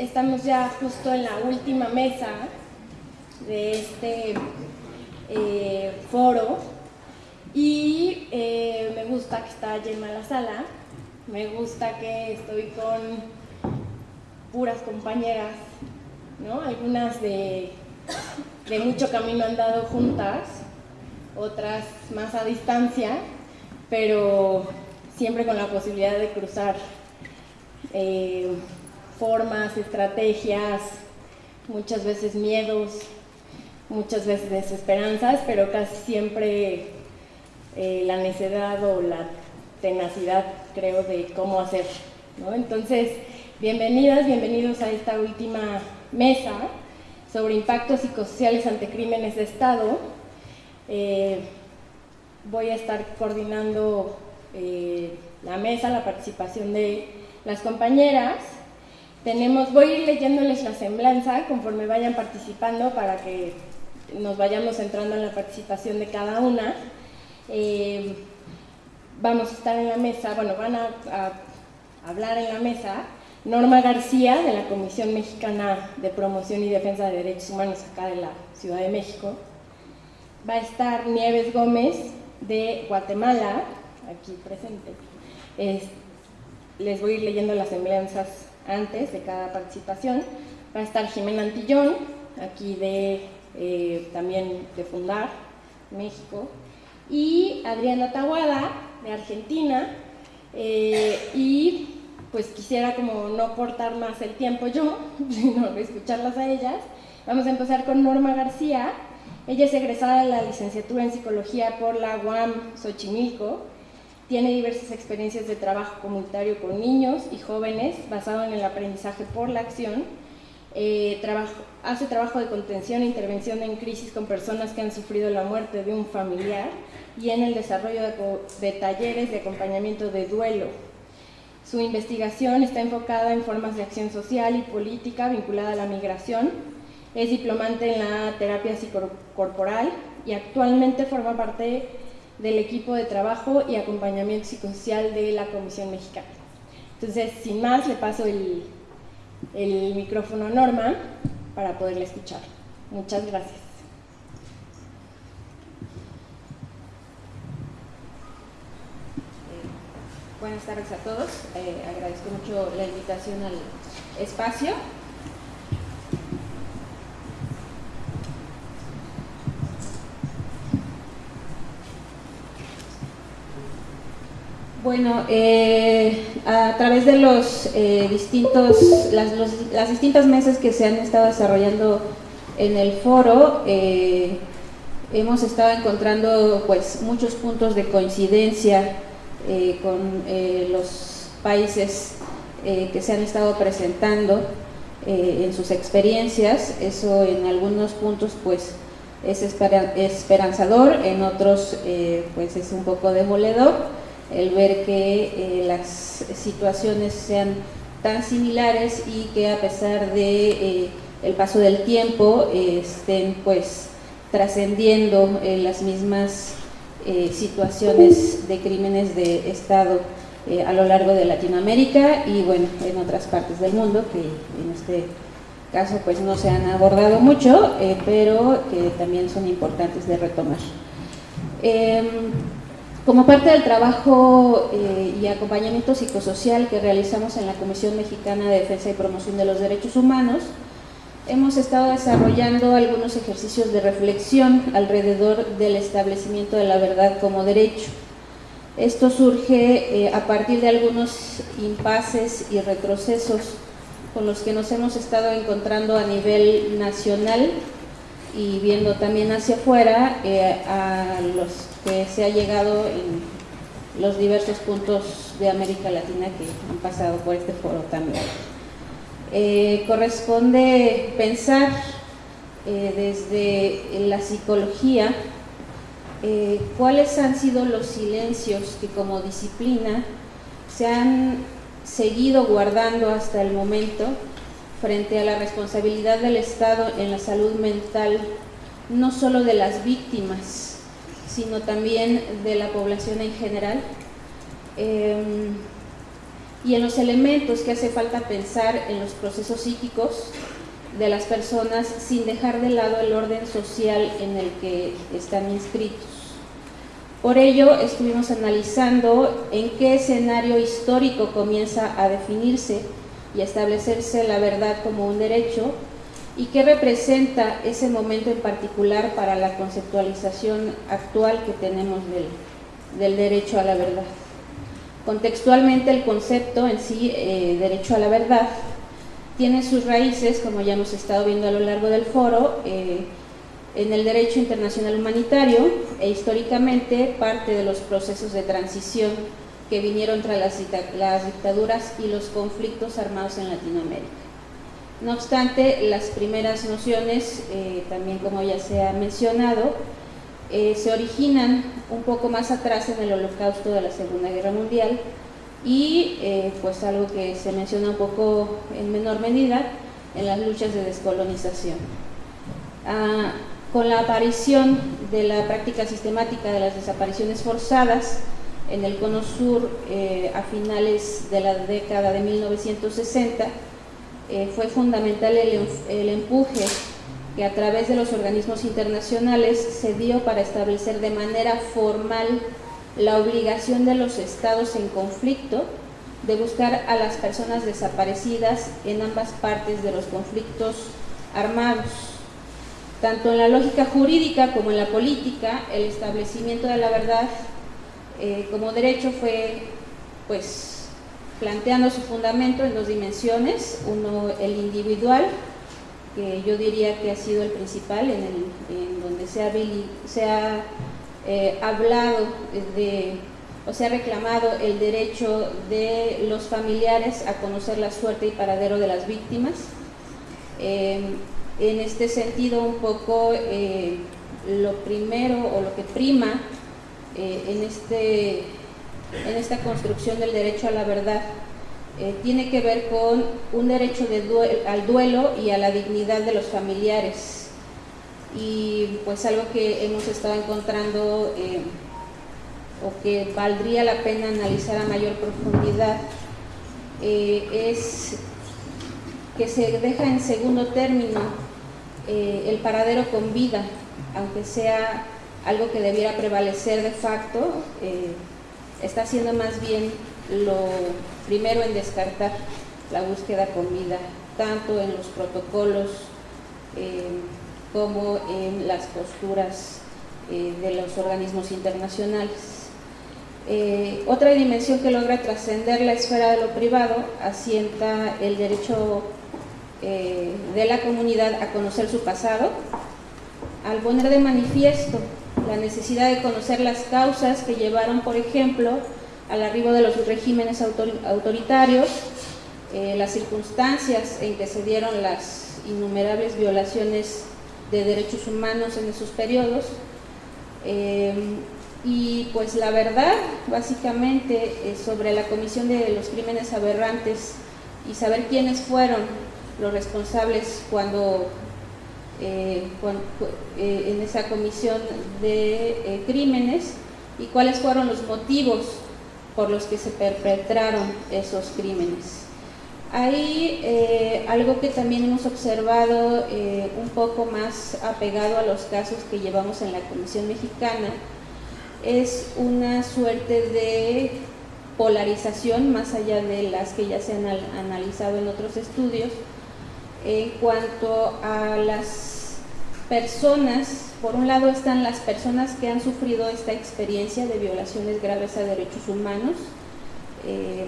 estamos ya justo en la última mesa de este eh, foro y eh, me gusta que está llena la sala, me gusta que estoy con puras compañeras, ¿no? algunas de, de mucho camino han dado juntas, otras más a distancia, pero siempre con la posibilidad de cruzar eh, formas, estrategias, muchas veces miedos, muchas veces desesperanzas, pero casi siempre eh, la necedad o la tenacidad, creo, de cómo hacer. Entonces, bienvenidas, bienvenidos a esta última mesa sobre impactos psicosociales ante crímenes de Estado. Eh, voy a estar coordinando eh, la mesa, la participación de las compañeras. Tenemos, voy a ir leyéndoles la semblanza conforme vayan participando para que nos vayamos centrando en la participación de cada una. Eh, vamos a estar en la mesa, bueno, van a, hablar en la mesa Norma García, de la Comisión Mexicana de Promoción y Defensa de Derechos Humanos acá de la Ciudad de México. Va a estar Nieves Gómez, de Guatemala, aquí presente. les voy a ir leyendo las semblanzas antes de cada participación. Va a estar Jimena Antillón, aquí de eh, también de Fundar, México, y Adriana Tawada, de Argentina, eh, y pues quisiera como no cortar más el tiempo yo, sino escucharlas a ellas. Vamos a empezar con Norma García, ella es egresada de la licenciatura en Psicología por la UAM Xochimilco, tiene diversas experiencias de trabajo comunitario con niños y jóvenes basado en el aprendizaje por la acción eh, hace trabajo de contención e intervención en crisis con personas que han sufrido la muerte de un familiar y en el desarrollo de, talleres de acompañamiento de duelo. Su investigación está enfocada en formas de acción social y política vinculada a la migración. Es diplomante en la terapia psicocorporal y actualmente forma parte del equipo de trabajo y acompañamiento psicosocial de la Comisión Mexicana. Entonces, sin más, le paso el, el micrófono a Norma para poderle escuchar. Muchas gracias. Eh, buenas tardes a todos. Eh, agradezco mucho la invitación al espacio. Bueno, eh, a través de los eh, distintos, las, distintas mesas que se han estado desarrollando en el foro, eh, hemos estado encontrando pues muchos puntos de coincidencia con los países que se han estado presentando en sus experiencias. Eso en algunos puntos pues es esperanzador, en otros pues es un poco demoledor el ver que eh, las situaciones sean tan similares y que a pesar de eh, el paso del tiempo estén pues trascendiendo eh, las mismas situaciones de crímenes de Estado a lo largo de Latinoamérica y bueno, en otras partes del mundo que en este caso pues no se han abordado mucho, pero que también son importantes de retomar. Como parte del trabajo eh, y acompañamiento psicosocial que realizamos en la Comisión Mexicana de Defensa y Promoción de los Derechos Humanos, hemos estado desarrollando algunos ejercicios de reflexión alrededor del establecimiento de la verdad como derecho. Esto surge eh, a partir de algunos impases y retrocesos con los que nos hemos estado encontrando a nivel nacional y viendo también hacia afuera eh, a los que se ha llegado en los diversos puntos de América Latina que han pasado por este foro también. Eh, corresponde pensar eh, desde la psicología eh, cuáles han sido los silencios que como disciplina se han seguido guardando hasta el momento frente a la responsabilidad del Estado en la salud mental, no solo de las víctimas, sino también de la población en general. Em, y en los elementos que hace falta pensar en los procesos psíquicos de las personas sin dejar de lado el orden social en el que están inscritos. Por ello, estuvimos analizando en qué escenario histórico comienza a definirse y a establecerse la verdad como un derecho y qué representa ese momento en particular para la conceptualización actual que tenemos del, del derecho a la verdad. Contextualmente el concepto en sí, eh, derecho a la verdad, tiene sus raíces, como ya hemos estado viendo a lo largo del foro, eh, en el derecho internacional humanitario e históricamente parte de los procesos de transición que vinieron tras las, dictaduras y los conflictos armados en Latinoamérica. No obstante, las primeras nociones, eh, también como ya se ha mencionado, eh, se originan un poco más atrás en el holocausto de la Segunda Guerra Mundial y eh, pues algo que se menciona un poco en menor medida en las luchas de descolonización. Ah, con la aparición de la práctica sistemática de las desapariciones forzadas en el Cono Sur a finales de la década de 1960, fue fundamental el, el empuje que a través de los organismos internacionales se dio para establecer de manera formal la obligación de los estados en conflicto de buscar a las personas desaparecidas en ambas partes de los conflictos armados. Tanto en la lógica jurídica como en la política, el establecimiento de la verdad eh, como derecho fue pues planteando su fundamento en dos dimensiones, uno el individual que yo diría que ha sido el principal, en, el, donde se ha, eh, hablado de, o se ha reclamado el derecho de los familiares a conocer la suerte y paradero de las víctimas. Eh, en este sentido, un poco eh, lo primero o lo que prima en, este, en esta construcción del derecho a la verdad eh, tiene que ver con un derecho al duelo y a la dignidad de los familiares. Y pues algo que hemos estado encontrando eh, o que valdría la pena analizar a mayor profundidad eh, es que se deja en segundo término el paradero con vida, aunque sea algo que debiera prevalecer de facto, está siendo más bien lo primero en descartar la búsqueda con vida, tanto en los protocolos eh, como en las posturas eh, de los organismos internacionales. Eh, otra dimensión que logra trascender la esfera de lo privado asienta el derecho de la comunidad a conocer su pasado, al poner de manifiesto la necesidad de conocer las causas que llevaron, por ejemplo, al arribo de los regímenes autoritarios, eh, las circunstancias en que se dieron las innumerables violaciones de derechos humanos en esos periodos. Eh, y pues la verdad, básicamente, sobre la comisión de los crímenes aberrantes y saber quiénes fueron los responsables cuando, eh, en esa comisión de crímenes y cuáles fueron los motivos por los que se perpetraron esos crímenes. Hay eh, algo que también hemos observado eh, un poco más apegado a los casos que llevamos en la Comisión Mexicana, es una suerte de polarización más allá de las que ya se han analizado en otros estudios en cuanto a las personas por un lado están las personas que han sufrido esta experiencia de violaciones graves a derechos humanos eh,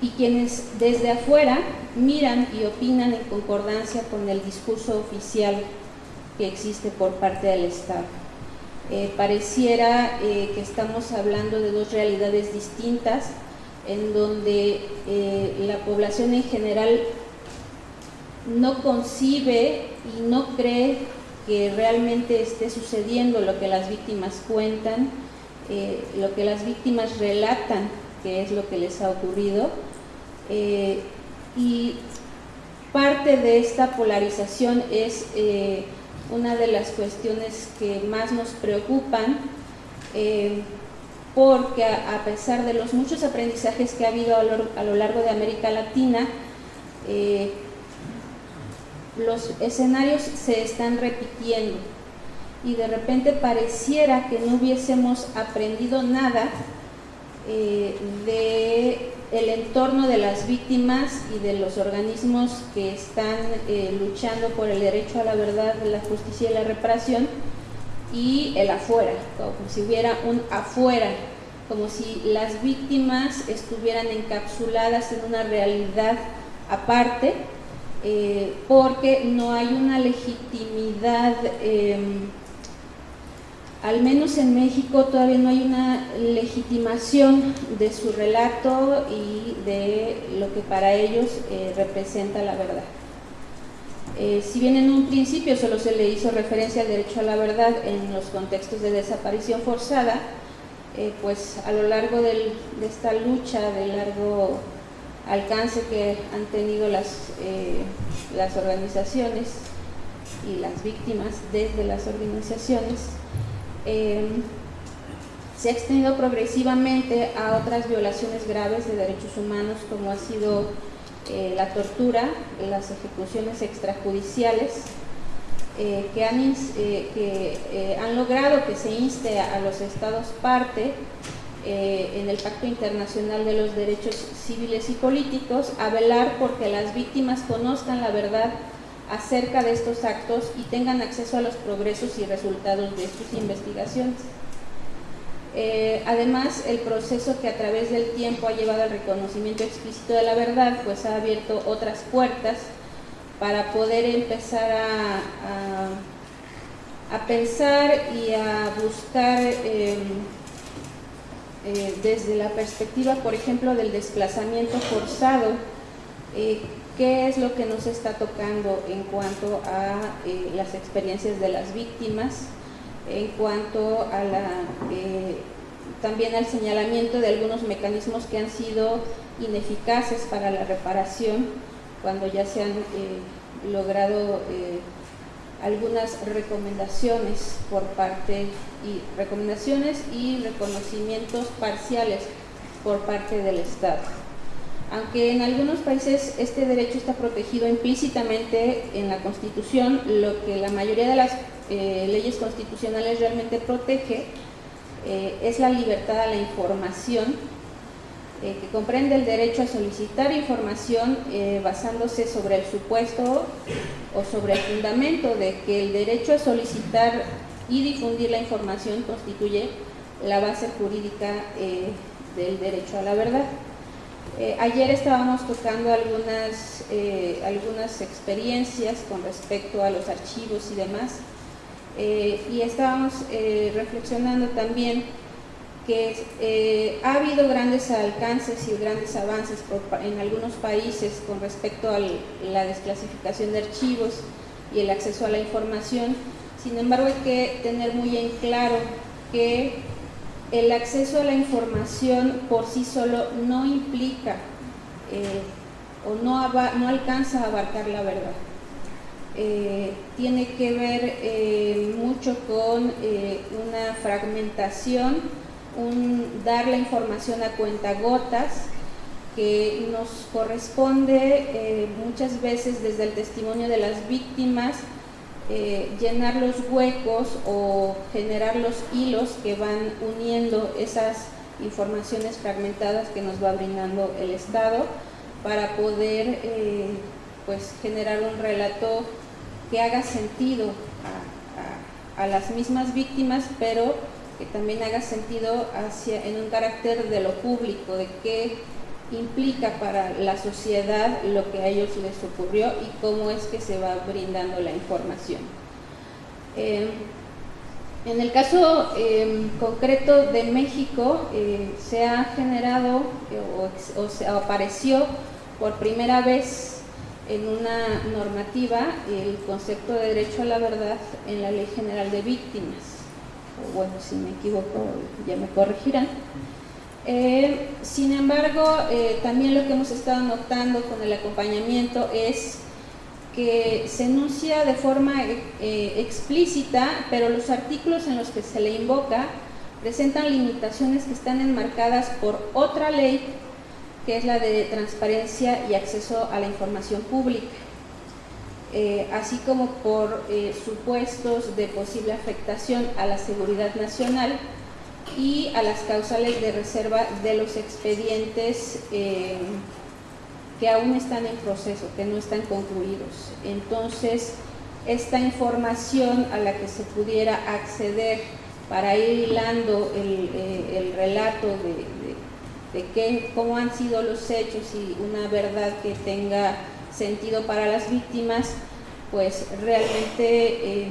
y quienes desde afuera miran y opinan en concordancia con el discurso oficial que existe por parte del Estado. Eh, pareciera eh, que estamos hablando de dos realidades distintas en donde la población en general no concibe y no cree que realmente esté sucediendo lo que las víctimas cuentan, eh, lo que las víctimas relatan, que es lo que les ha ocurrido. Eh, y parte de esta polarización es eh, una de las cuestiones que más nos preocupan porque a, pesar de los muchos aprendizajes que ha habido a lo, largo de América Latina, los escenarios se están repitiendo. Y de repente pareciera que no hubiésemos aprendido nada eh, de el entorno de las víctimas y de los organismos que están eh, luchando por el derecho a la verdad, la justicia y la reparación y el afuera, como si hubiera un afuera, como si las víctimas estuvieran encapsuladas en una realidad aparte, eh, porque no hay una legitimidad em, al menos en México todavía no hay una legitimación de su relato y de lo que para ellos eh, representa la verdad. Eh, si bien en un principio solo se le hizo referencia al derecho a la verdad en los contextos de desaparición forzada, pues a lo largo de esta lucha, de largo alcance que han tenido las, las organizaciones y las víctimas desde las organizaciones, Em, se ha extendido progresivamente a otras violaciones graves de derechos humanos como ha sido eh, la tortura, las ejecuciones extrajudiciales, eh, que, han, eh, que han logrado que se inste a los estados parte en el Pacto Internacional de los Derechos Civiles y Políticos a velar porque las víctimas conozcan la verdad acerca de estos actos y tengan acceso a los progresos y resultados de sus investigaciones. Eh, además, el proceso que a través del tiempo ha llevado al reconocimiento explícito de la verdad, pues ha abierto otras puertas para poder empezar a, a, pensar y a buscar em, eh, desde la perspectiva, por ejemplo, del desplazamiento forzado, eh, qué es lo que nos está tocando en cuanto a eh, las experiencias de las víctimas, en cuanto a también al señalamiento de algunos mecanismos que han sido ineficaces para la reparación cuando ya se han logrado algunas recomendaciones por parte y recomendaciones y reconocimientos parciales por parte del Estado. Aunque en algunos países este derecho está protegido implícitamente en la Constitución, lo que la mayoría de las eh, leyes constitucionales realmente protege eh, es la libertad a la información, eh, que comprende el derecho a solicitar información basándose sobre el supuesto o sobre el fundamento de que el derecho a solicitar y difundir la información constituye la base jurídica del derecho a la verdad. Eh, ayer estábamos tocando algunas, eh, algunas experiencias con respecto a los archivos y demás, eh, y estábamos reflexionando también que ha habido grandes alcances y grandes avances en algunos países con respecto a la desclasificación de archivos y el acceso a la información, sin embargo hay que tener muy en claro que el acceso a la información por sí solo no implica eh, o no, no, alcanza a abarcar la verdad. Eh, tiene que ver eh, mucho con una fragmentación, dar la información a cuentagotas que nos corresponde muchas veces desde el testimonio de las víctimas eh, llenar los huecos o generar los hilos que van uniendo esas informaciones fragmentadas que nos va brindando el Estado para poder eh, pues generar un relato que haga sentido a, las mismas víctimas, pero que también haga sentido hacia, en un carácter de lo público, de qué implica para la sociedad lo que a ellos les ocurrió y cómo es que se va brindando la información. Eh, en el caso em, concreto de México, eh, se ha generado eh, o, se apareció por primera vez en una normativa el concepto de derecho a la verdad en la Ley General de Víctimas. Bueno, si me equivoco, ya me corregirán. Eh, sin embargo, eh, también lo que hemos estado notando con el acompañamiento es que se enuncia de forma eh, explícita, pero los artículos en los que se le invoca presentan limitaciones que están enmarcadas por otra ley, que es la de transparencia y acceso a la información pública, eh, así como por eh, supuestos de posible afectación a la seguridad nacional y a las causales de reserva de los expedientes eh, que aún están en proceso, que no están concluidos. Entonces, esta información a la que se pudiera acceder para ir hilando el, relato de, cómo han sido los hechos y una verdad que tenga sentido para las víctimas, pues realmente eh,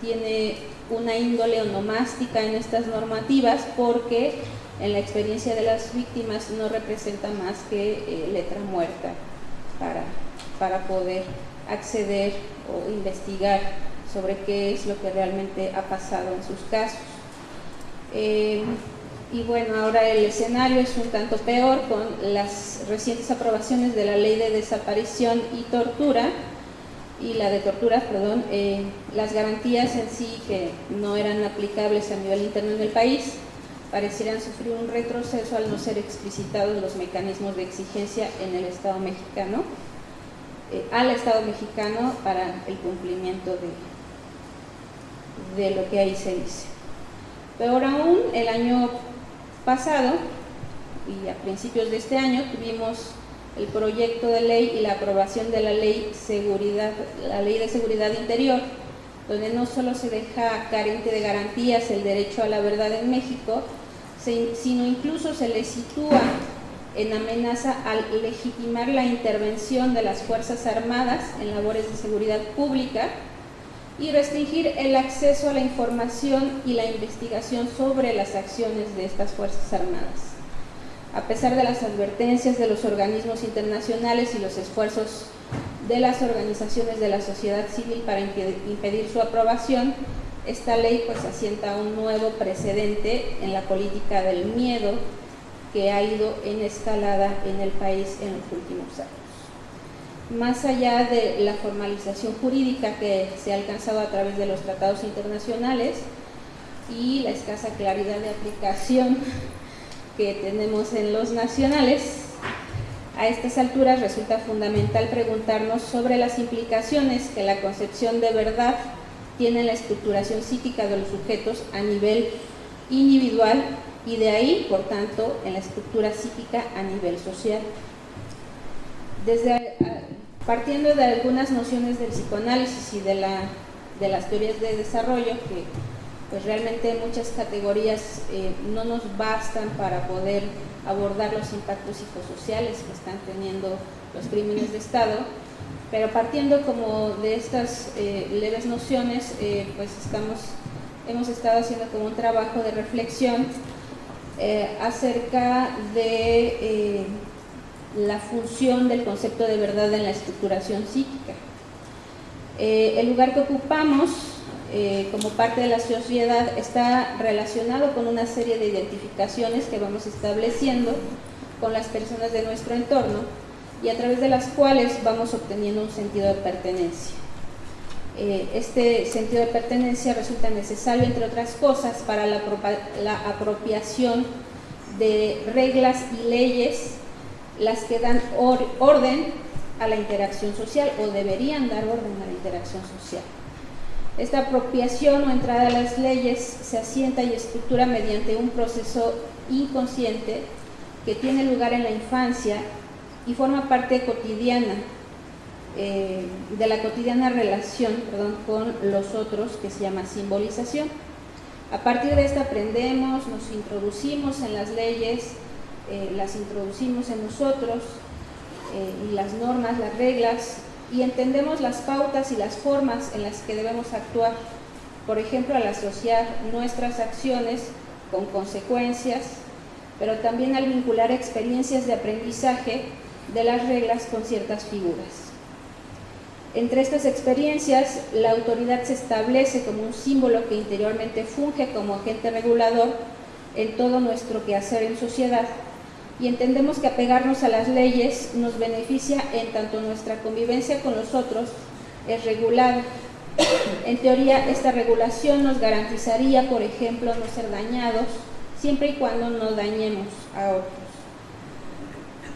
tiene una índole onomástica en estas normativas porque en la experiencia de las víctimas no representa más que eh, letra muerta para, para poder acceder o investigar sobre qué es lo que realmente ha pasado en sus casos. Eh, y bueno, ahora el escenario es un tanto peor con las recientes aprobaciones de la ley de desaparición y tortura, y la de tortura, perdón, eh, las garantías en sí que no eran aplicables a nivel interno en el país, parecieran sufrir un retroceso al no ser explicitados los mecanismos de exigencia en el Estado mexicano, eh, al Estado mexicano para el cumplimiento de, de lo que ahí se dice. Peor aún, el año pasado y a principios de este año tuvimos el proyecto de ley y la aprobación de la ley, seguridad, la ley de seguridad interior, donde no solo se deja carente de garantías el derecho a la verdad en México, sino incluso se le sitúa en amenaza al legitimar la intervención de las Fuerzas Armadas en labores de seguridad pública y restringir el acceso a la información y la investigación sobre las acciones de estas Fuerzas Armadas. A pesar de las advertencias de los organismos internacionales y los esfuerzos de las organizaciones de la sociedad civil para impedir su aprobación, esta ley pues asienta un nuevo precedente en la política del miedo que ha ido en escalada en el país en los últimos años. Más allá de la formalización jurídica que se ha alcanzado a través de los tratados internacionales y la escasa claridad de aplicación que tenemos en los nacionales, a estas alturas resulta fundamental preguntarnos sobre las implicaciones que la concepción de verdad tiene en la estructuración psíquica de los sujetos a nivel individual y de ahí, por tanto, en la estructura psíquica a nivel social. Desde, partiendo de algunas nociones del psicoanálisis y de, la, de las teorías de desarrollo, que pues realmente muchas categorías eh, no nos bastan para poder abordar los impactos psicosociales que están teniendo los crímenes de Estado, pero partiendo como de estas eh, leves nociones, eh, pues estamos, hemos estado haciendo como un trabajo de reflexión acerca de la función del concepto de verdad en la estructuración psíquica. el lugar que ocupamos eh, como parte de la sociedad está relacionado con una serie de identificaciones que vamos estableciendo con las personas de nuestro entorno y a través de las cuales vamos obteniendo un sentido de pertenencia. Eh, este sentido de pertenencia resulta necesario, entre otras cosas, para la, apropiación de reglas y leyes, las que dan orden a la interacción social o deberían dar orden a la interacción social. Esta apropiación o entrada a las leyes se asienta y estructura mediante un proceso inconsciente que tiene lugar en la infancia y forma parte cotidiana eh, de la cotidiana relación con los otros que se llama simbolización. A partir de esta aprendemos, nos introducimos en las leyes, eh, las introducimos en nosotros eh, y las normas, las reglas y entendemos las pautas y las formas en las que debemos actuar. Por ejemplo, al asociar nuestras acciones con consecuencias, pero también al vincular experiencias de aprendizaje de las reglas con ciertas figuras. Entre estas experiencias, la autoridad se establece como un símbolo que interiormente funge como agente regulador en todo nuestro quehacer en sociedad y entendemos que apegarnos a las leyes nos beneficia en tanto nuestra convivencia con los otros es regulada. En teoría, esta regulación nos garantizaría, por ejemplo, no ser dañados siempre y cuando no dañemos a otros.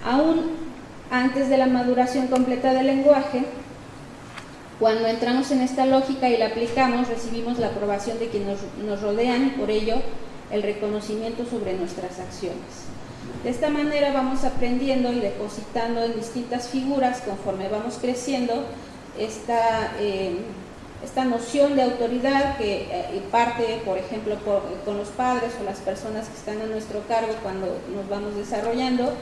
Aún antes de la maduración completa del lenguaje, cuando entramos en esta lógica y la aplicamos, recibimos la aprobación de quienes nos rodean y por ello el reconocimiento sobre nuestras acciones. De esta manera vamos aprendiendo y depositando en distintas figuras conforme vamos creciendo esta, eh, esta noción de autoridad que eh, parte, por ejemplo, con los padres o las personas que están a nuestro cargo cuando nos vamos desarrollando,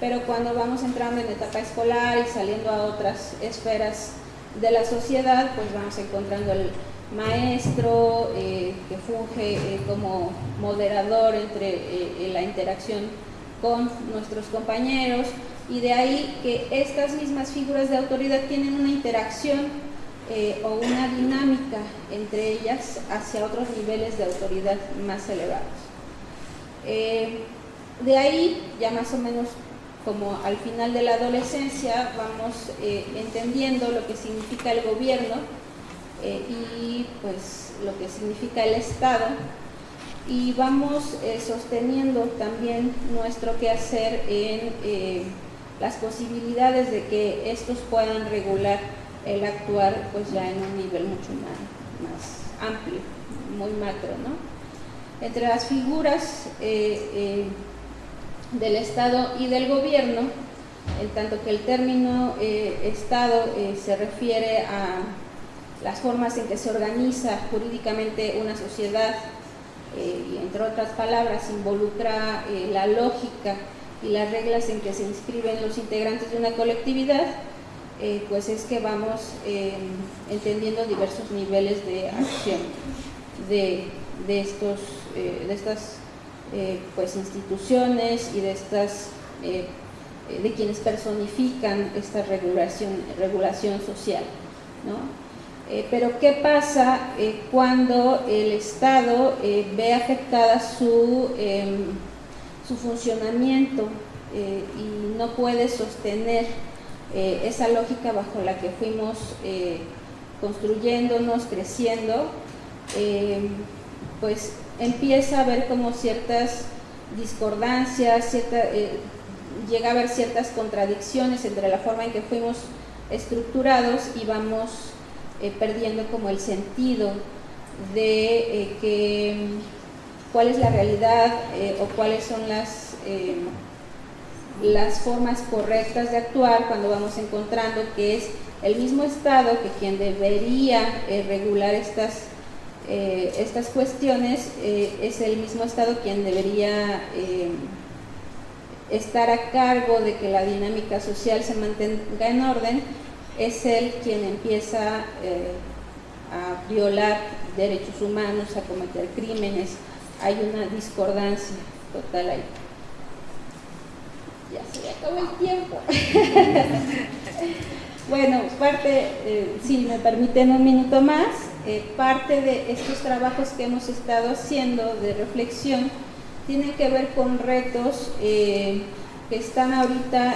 pero cuando vamos entrando en etapa escolar y saliendo a otras esferas de la sociedad, pues vamos encontrando el maestro eh, que funge como moderador entre la interacción con nuestros compañeros y de ahí que estas mismas figuras de autoridad tienen una interacción eh, o una dinámica entre ellas hacia otros niveles de autoridad más elevados. Eh, de ahí, ya más o menos como al final de la adolescencia, vamos eh, entendiendo lo que significa el gobierno y pues lo que significa el Estado y vamos sosteniendo también nuestro quehacer en las posibilidades de que estos puedan regular el actuar pues ya en un nivel mucho más, amplio, muy macro. ¿no? Entre las figuras eh, eh, del Estado y del gobierno, en tanto que el término eh, Estado se refiere a las formas en que se organiza jurídicamente una sociedad, y entre otras palabras involucra la lógica y las reglas en que se inscriben los integrantes de una colectividad, eh, pues es que vamos eh, entendiendo diversos niveles de acción de, estos, eh, de estas pues instituciones y de estas de quienes personifican esta regulación, regulación social. Pero ¿qué pasa cuando el Estado ve afectada su em, su funcionamiento eh, y no puede sostener eh, esa lógica bajo la que fuimos eh, construyéndonos, creciendo, pues empieza a haber como ciertas discordancias, llega a haber ciertas contradicciones entre la forma en que fuimos estructurados y vamos perdiendo como el sentido de que cuál es la realidad eh, o cuáles son las, eh, las formas correctas de actuar cuando vamos encontrando que es el mismo Estado que quien debería eh, regular estas, estas cuestiones, es el mismo Estado quien debería estar a cargo de que la dinámica social se mantenga en orden, es él quien empieza a violar derechos humanos, a cometer crímenes, hay una discordancia total ahí. Ya se le acabó el tiempo. bueno, parte, eh, si me permiten un minuto más, eh, parte de estos trabajos que hemos estado haciendo de reflexión tienen que ver con retos eh, que están ahorita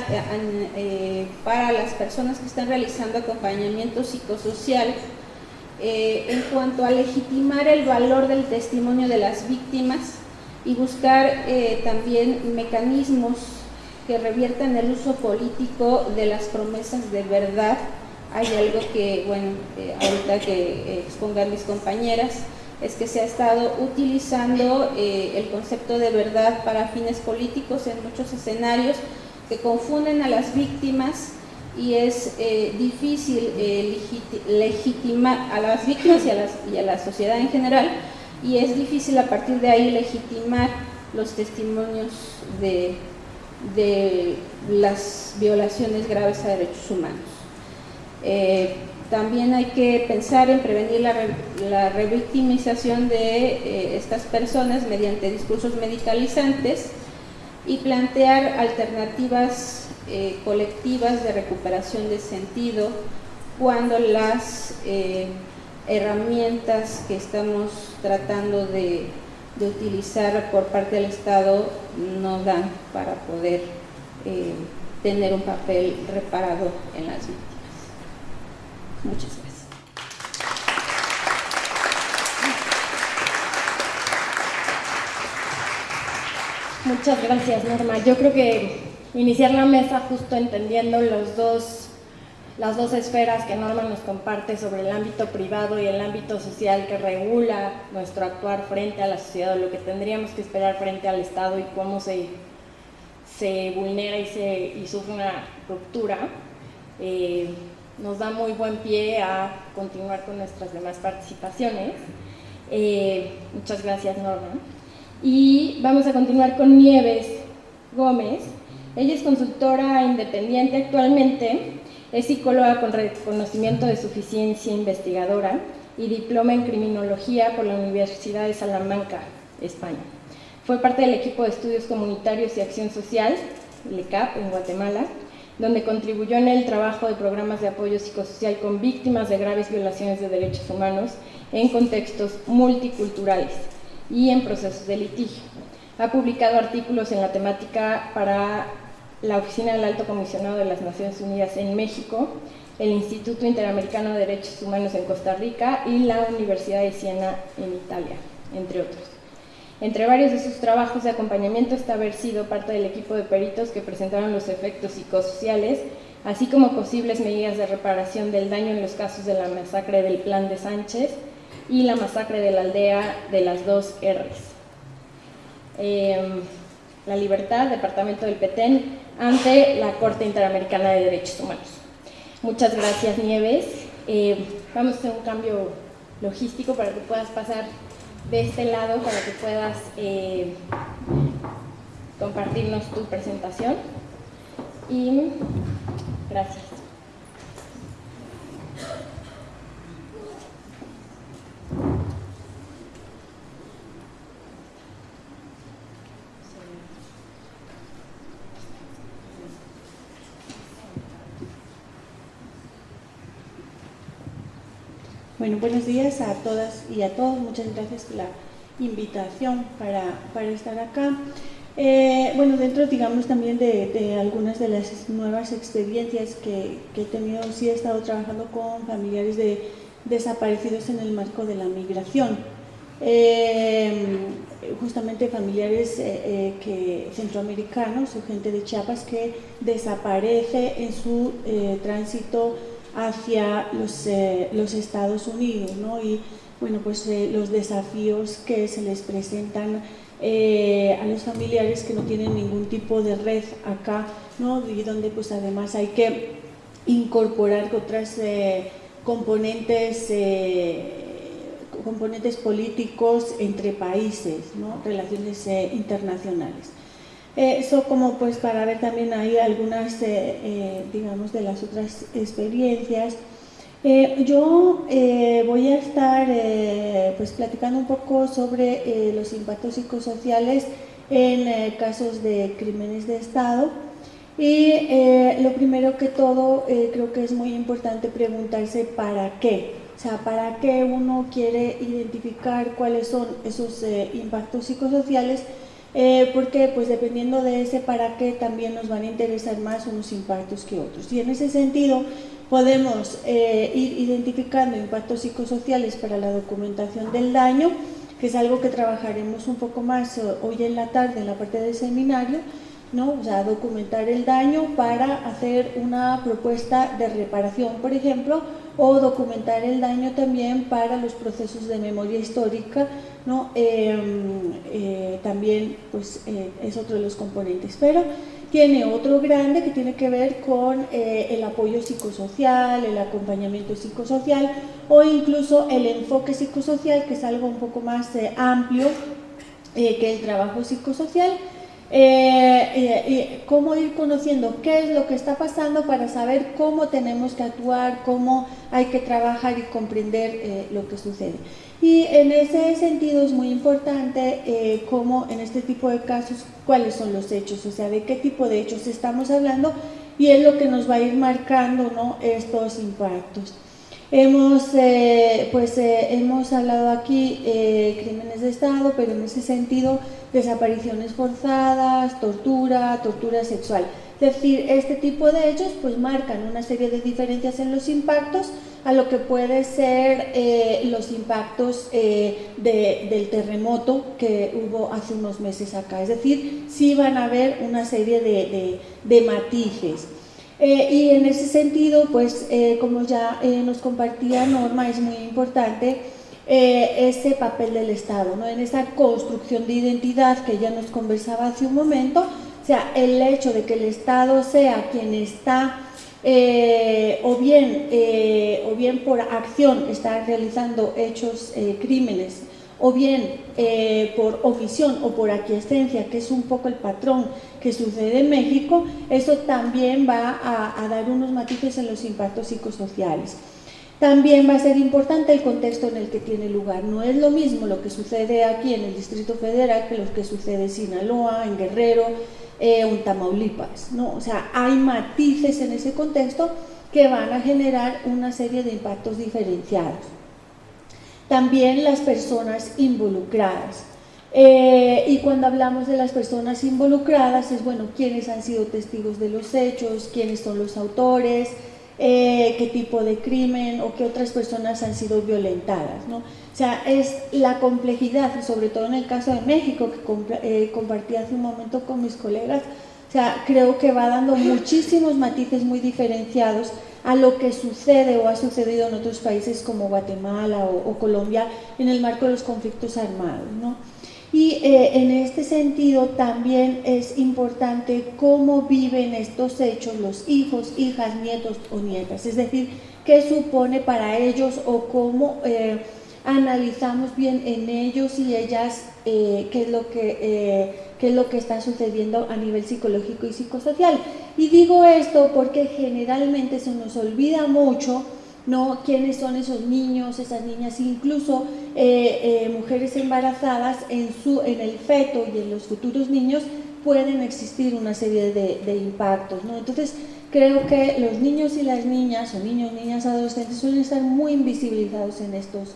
para las personas que están realizando acompañamiento psicosocial eh, en cuanto a legitimar el valor del testimonio de las víctimas y buscar eh, también mecanismos que reviertan el uso político de las promesas de verdad. Hay algo que, bueno, eh, ahorita que expongan mis compañeras, es que se ha estado utilizando el concepto de verdad para fines políticos en muchos escenarios que confunden a las víctimas y es eh, difícil eh, legitimar a las víctimas y a, la sociedad en general y es difícil a partir de ahí legitimar los testimonios de, las violaciones graves a derechos humanos. Eh, también hay que pensar en prevenir la, la revictimización de estas personas mediante discursos medicalizantes y plantear alternativas eh, colectivas de recuperación de sentido cuando las eh, herramientas que estamos tratando de, utilizar por parte del Estado no dan para poder eh, tener un papel reparado en las víctimas. Muchas gracias. Muchas gracias, Norma. Yo creo que iniciar la mesa justo entendiendo los dos, las dos esferas que Norma nos comparte sobre el ámbito privado y el ámbito social que regula nuestro actuar frente a la sociedad, lo que tendríamos que esperar frente al Estado y cómo se, se vulnera y, se, y sufre una ruptura, eh, nos da muy buen pie a continuar con nuestras demás participaciones. Eh, muchas gracias, Norma. Y vamos a continuar con Nieves Gómez. Ella es consultora independiente actualmente, es psicóloga con reconocimiento de suficiencia investigadora y diploma en criminología por la Universidad de Salamanca, España. Fue parte del equipo de estudios comunitarios y acción social, LECAP, en Guatemala, donde contribuyó en el trabajo de programas de apoyo psicosocial con víctimas de graves violaciones de derechos humanos en contextos multiculturales y en procesos de litigio. Ha publicado artículos en la temática para la Oficina del Alto Comisionado de las Naciones Unidas en México, el Instituto Interamericano de Derechos Humanos en Costa Rica y la Universidad de Siena en Italia, entre otros. Entre varios de sus trabajos de acompañamiento está haber sido parte del equipo de peritos que presentaron los efectos psicosociales, así como posibles medidas de reparación del daño en los casos de la masacre del Plan de Sánchez, y la masacre de la aldea de las dos R's. Em, la Libertad, Departamento del Petén, ante la Corte Interamericana de Derechos Humanos. Muchas gracias, Nieves. Eh, vamos a hacer un cambio logístico para que puedas pasar de este lado, para que puedas eh, compartirnos tu presentación. Y gracias. Bueno, buenos días a todas y a todos. Muchas gracias por la invitación para, estar acá. Eh, bueno, dentro, digamos, también de, algunas de las nuevas experiencias que, he tenido, sí he estado trabajando con familiares de desaparecidos en el marco de la migración. Eh, justamente familiares eh, que, centroamericanos gente de Chiapas que desaparece en su tránsito hacia los, eh, los Estados Unidos, ¿no? Y bueno, pues eh, los desafíos que se les presentan eh, a los familiares que no tienen ningún tipo de red acá, ¿no? Y donde pues además hay que incorporar otras componentes, componentes políticos entre países, ¿no? Relaciones internacionales. Eso como pues para ver también ahí algunas, eh, eh, digamos, de las otras experiencias. Eh, yo voy a estar pues platicando un poco sobre los impactos psicosociales en casos de crímenes de Estado. Y lo primero que todo, creo que es muy importante preguntarse para qué. O sea, ¿para qué uno quiere identificar cuáles son esos impactos psicosociales? Eh, porque pues dependiendo de ese para qué también nos van a interesar más unos impactos que otros. Y en ese sentido podemos eh, ir identificando impactos psicosociales para la documentación del daño, que es algo que trabajaremos un poco más eh, hoy en la tarde en la parte del seminario, ¿no? o sea, documentar el daño para hacer una propuesta de reparación, por ejemplo, o documentar el daño también para los procesos de memoria histórica, ¿no? Em, eh, también pues, eh, es otro de los componentes, pero tiene otro grande que tiene que ver con eh, el apoyo psicosocial, el acompañamiento psicosocial o incluso el enfoque psicosocial, que es algo un poco más amplio que el trabajo psicosocial eh, cómo ir conociendo qué es lo que está pasando para saber cómo tenemos que actuar, cómo hay que trabajar y comprender eh, lo que sucede. Y en ese sentido es muy importante eh, cómo en este tipo de casos, cuáles son los hechos, o sea, de qué tipo de hechos estamos hablando y es lo que nos va a ir marcando ¿no? estos impactos. Hemos, pues, hemos hablado aquí crímenes de Estado, pero en ese sentido desapariciones forzadas, tortura, tortura sexual. Es decir, este tipo de hechos pues marcan una serie de diferencias en los impactos a lo que puede ser eh, los impactos eh, del terremoto que hubo hace unos meses acá. Es decir, sí van a haber una serie de, matices. Eh, y en ese sentido, pues como ya nos compartía Norma, es muy importante ese papel del Estado, ¿no? en esa construcción de identidad que ya nos conversaba hace un momento, o sea, el hecho de que el Estado sea quien está, eh, o, bien, eh, o bien por acción está realizando hechos, eh, crímenes, o bien por omisión o por aquiescencia, que es un poco el patrón que sucede en México, eso también va a, dar unos matices en los impactos psicosociales. También va a ser importante el contexto en el que tiene lugar. No es lo mismo lo que sucede aquí en el Distrito Federal que lo que sucede en Sinaloa, en Guerrero, eh, un Tamaulipas, ¿no? O sea, hay matices en ese contexto que van a generar una serie de impactos diferenciados. También las personas involucradas. Eh, y cuando hablamos de las personas involucradas es, bueno, quiénes han sido testigos de los hechos, quiénes son los autores, eh, qué tipo de crimen o qué otras personas han sido violentadas. ¿no? O sea, es la complejidad, sobre todo en el caso de México, que eh, compartí hace un momento con mis colegas, o sea, creo que va dando muchísimos matices muy diferenciados a lo que sucede o ha sucedido en otros países como Guatemala o, Colombia en el marco de los conflictos armados. ¿no? Y eh, en este sentido también es importante cómo viven estos hechos los hijos, hijas, nietos o nietas, es decir, qué supone para ellos o cómo eh, analizamos bien en ellos y ellas eh, qué, es lo que, qué es lo que está sucediendo a nivel psicológico y psicosocial. Y digo esto porque generalmente se nos olvida mucho ¿no? quiénes son esos niños, esas niñas, incluso eh, eh, mujeres embarazadas en, su, en el feto y en los futuros niños pueden existir una serie de, impactos. ¿no? Entonces, creo que los niños y las niñas, o niños, niñas, adolescentes, suelen estar muy invisibilizados en, estos,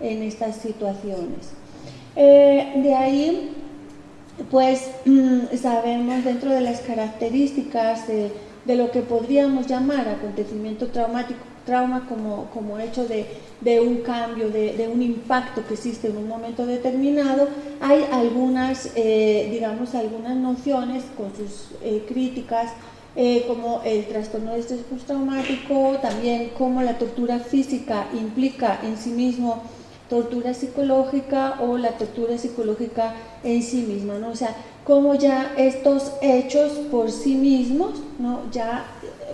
en estas situaciones. Eh, de ahí, pues, mm, sabemos dentro de las características de, de lo que podríamos llamar acontecimiento traumático trauma como, como hecho de, de un cambio, de, de, un impacto que existe en un momento determinado, hay algunas, eh, digamos, algunas nociones con sus eh, críticas, como el trastorno de estrés postraumático, también como la tortura física implica en sí mismo tortura psicológica o la tortura psicológica en sí misma, ¿no? O sea, como ya estos hechos por sí mismos, ¿no? Ya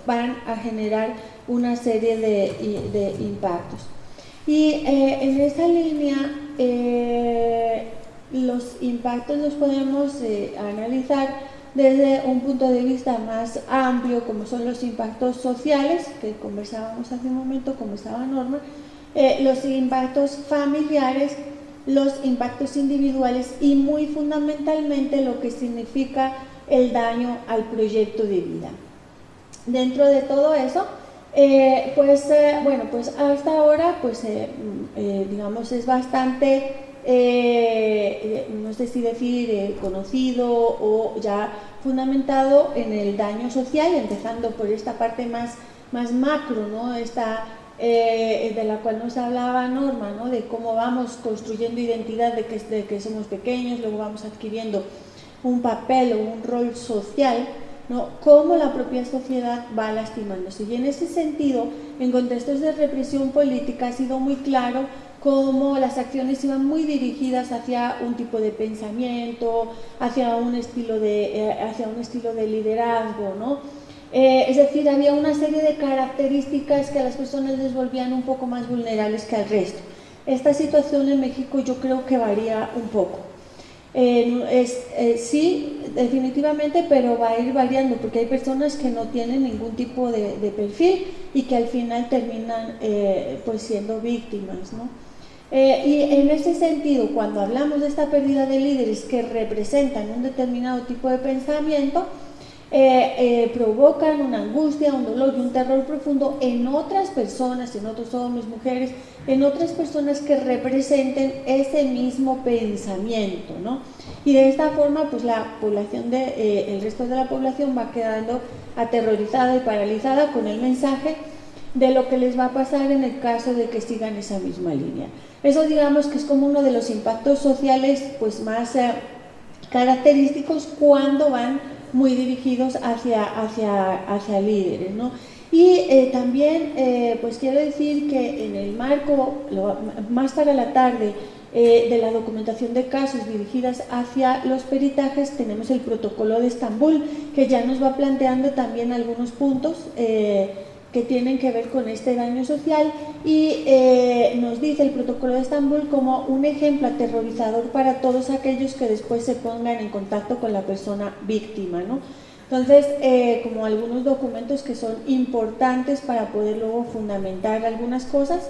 van a generar una serie de, impactos. Y eh, en esa línea, eh, los impactos los podemos eh, analizar desde un punto de vista más amplio, como son los impactos sociales, que conversábamos hace un momento, como estaba Norma, los impactos familiares, los impactos individuales y muy fundamentalmente lo que significa el daño al proyecto de vida. Dentro de todo eso, eh, pues eh, bueno, pues hasta ahora, pues eh, mm, digamos es bastante, no sé si decir conocido o ya fundamentado en el daño social, empezando por esta parte más, más macro, ¿no? Esta, de la cual nos hablaba Norma, ¿no? de cómo vamos construyendo identidad de que, de que somos pequeños, luego vamos adquiriendo un papel o un rol social ¿no? cómo la propia sociedad va lastimándose. Y en ese sentido, en contextos de represión política ha sido muy claro cómo las acciones iban muy dirigidas hacia un tipo de pensamiento, hacia un estilo de, eh, hacia un estilo de liderazgo, ¿no? Eh, es decir, había una serie de características que a las personas les volvían un poco más vulnerables que al resto. Esta situación en México yo creo que varía un poco eh, sí, definitivamente, pero va a ir variando porque hay personas que no tienen ningún tipo de, perfil y que al final terminan eh, pues siendo víctimas. ¿no? Y en ese sentido, cuando hablamos de esta pérdida de líderes que representan un determinado tipo de pensamiento, eh, eh, provocan una angustia, un dolor y un terror profundo en otras personas, en otros hombres, mujeres, en otras personas que representen ese mismo pensamiento, ¿no? Y de esta forma, pues la población de, eh, el resto de la población va quedando aterrorizada y paralizada con el mensaje de lo que les va a pasar en el caso de que sigan esa misma línea. Eso digamos que es como uno de los impactos sociales pues más característicos cuando van muy dirigidos hacia, hacia, hacia líderes. ¿no? Y eh, también, eh, pues quiero decir que en el marco, más para la tarde, eh, de la documentación de casos dirigidas hacia los peritajes, tenemos el protocolo de Estambul, que ya nos va planteando también algunos puntos que tienen que ver con este daño social y eh, nos dice el protocolo de Estambul como un ejemplo aterrorizador para todos aquellos que después se pongan en contacto con la persona víctima. ¿no? Entonces, eh, como algunos documentos que son importantes para poder luego fundamentar algunas cosas.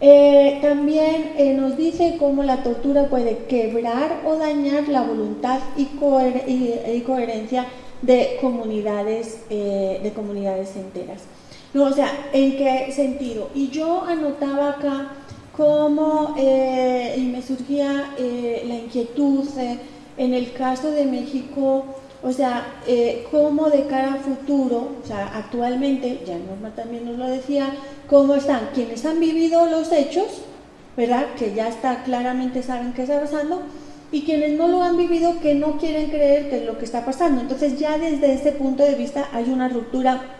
Eh, también nos dice cómo la tortura puede quebrar o dañar la voluntad y, y coherencia de comunidades, de comunidades enteras. No, o sea, ¿en qué sentido? Y yo anotaba acá cómo, eh, y me surgía eh, la inquietud eh, en el caso de México, o sea, cómo de cara a futuro, o sea, actualmente, ya Norma también nos lo decía, cómo están quienes han vivido los hechos, ¿verdad? Que ya está claramente saben qué está pasando, y quienes no lo han vivido que no quieren creer que es lo que está pasando. Entonces ya desde ese punto de vista hay una ruptura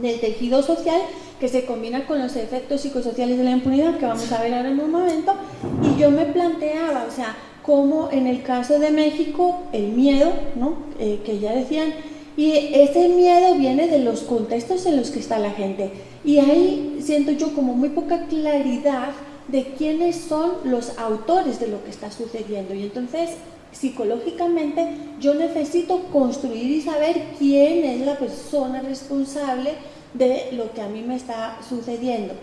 del tejido social que se combina con los efectos psicosociales de la impunidad que vamos a ver ahora en un momento. Y yo me planteaba, o sea, como en el caso de México el miedo, ¿no? Eh, que ya decían, y ese miedo viene de los contextos en los que está la gente. Y ahí siento yo como muy poca claridad de quiénes son los autores de lo que está sucediendo. Y entonces psicológicamente yo necesito construir y saber quién es la persona responsable de lo que a mí me está sucediendo.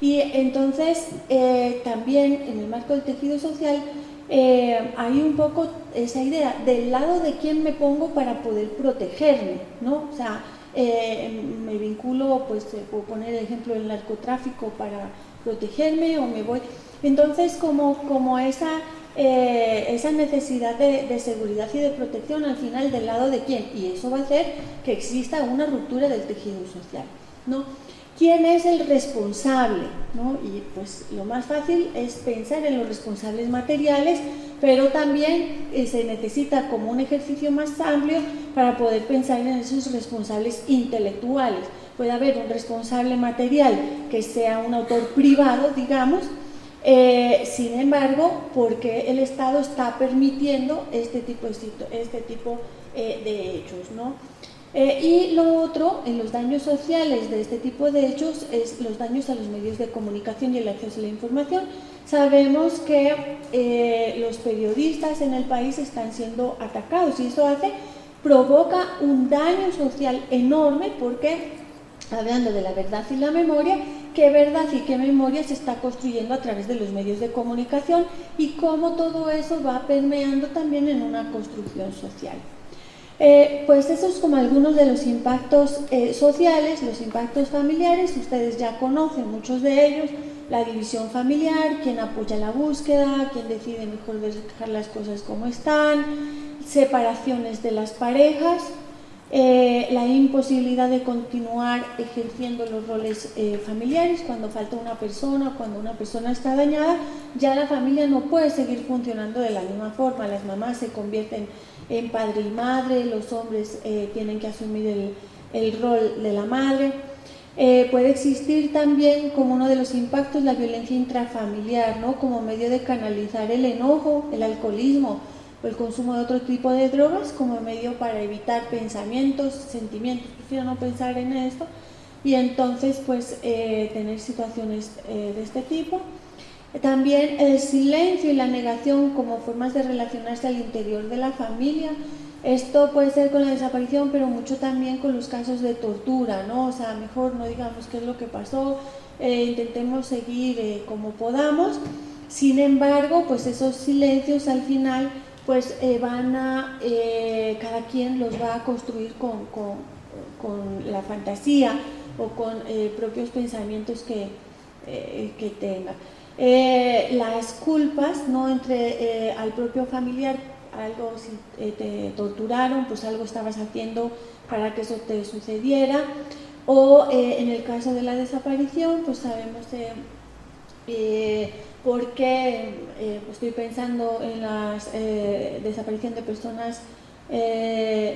Y entonces eh, también en el marco del tejido social eh, hay un poco esa idea del lado de quién me pongo para poder protegerme, ¿no? O sea, eh, me vinculo, pues puedo poner el ejemplo del narcotráfico para protegerme o me voy. Entonces como, como esa eh, esa necesidad de, seguridad y de protección al final del lado de quién. Y eso va a hacer que exista una ruptura del tejido social. ¿no? ¿Quién es el responsable? ¿no? Y pues lo más fácil es pensar en los responsables materiales, pero también eh, se necesita como un ejercicio más amplio para poder pensar en esos responsables intelectuales. Puede haber un responsable material que sea un autor privado, digamos, eh, sin embargo, porque el Estado está permitiendo este tipo este tipo, eh, de hechos. ¿no? Eh, y lo otro, en los daños sociales de este tipo de hechos, es los daños a los medios de comunicación y el acceso a la información. Sabemos que los periodistas en el país están siendo atacados y eso hace, provoca un daño social enorme porque, hablando de la verdad y la memoria, qué verdad y qué memoria se está construyendo a través de los medios de comunicación y cómo todo eso va permeando también en una construcción social. Eh, pues esos como algunos de los impactos eh, sociales, los impactos familiares, ustedes ya conocen muchos de ellos, la división familiar, quién apoya la búsqueda, quién decide mejor dejar las cosas como están, separaciones de las parejas, eh, la imposibilidad de continuar ejerciendo los roles eh, familiares cuando falta una persona, cuando una persona está dañada, ya la familia no puede seguir funcionando de la misma forma, las mamás se convierten en padre y madre, los hombres eh, tienen que asumir el, el, rol de la madre. puede existir también como uno de los impactos la violencia intrafamiliar, ¿no? como medio de canalizar el enojo, el alcoholismo, el consumo de otro tipo de drogas como medio para evitar pensamientos, sentimientos, prefiero no pensar en esto y entonces pues eh, tener situaciones eh, de este tipo. También el silencio y la negación como formas de relacionarse al interior de la familia. Esto puede ser con la desaparición, pero mucho también con los casos de tortura, ¿no? O sea, mejor no digamos qué es lo que pasó, eh, intentemos seguir como podamos. Sin embargo, pues esos silencios al final pues van a, cada quien los va a construir con, con la fantasía o con propios pensamientos que, que tenga. las culpas ¿no? entre al propio familiar algo, si eh, te torturaron, pues algo estabas haciendo para que eso te sucediera. O eh, en el caso de la desaparición, pues sabemos eh, por qué pues estoy pensando en la desaparición de personas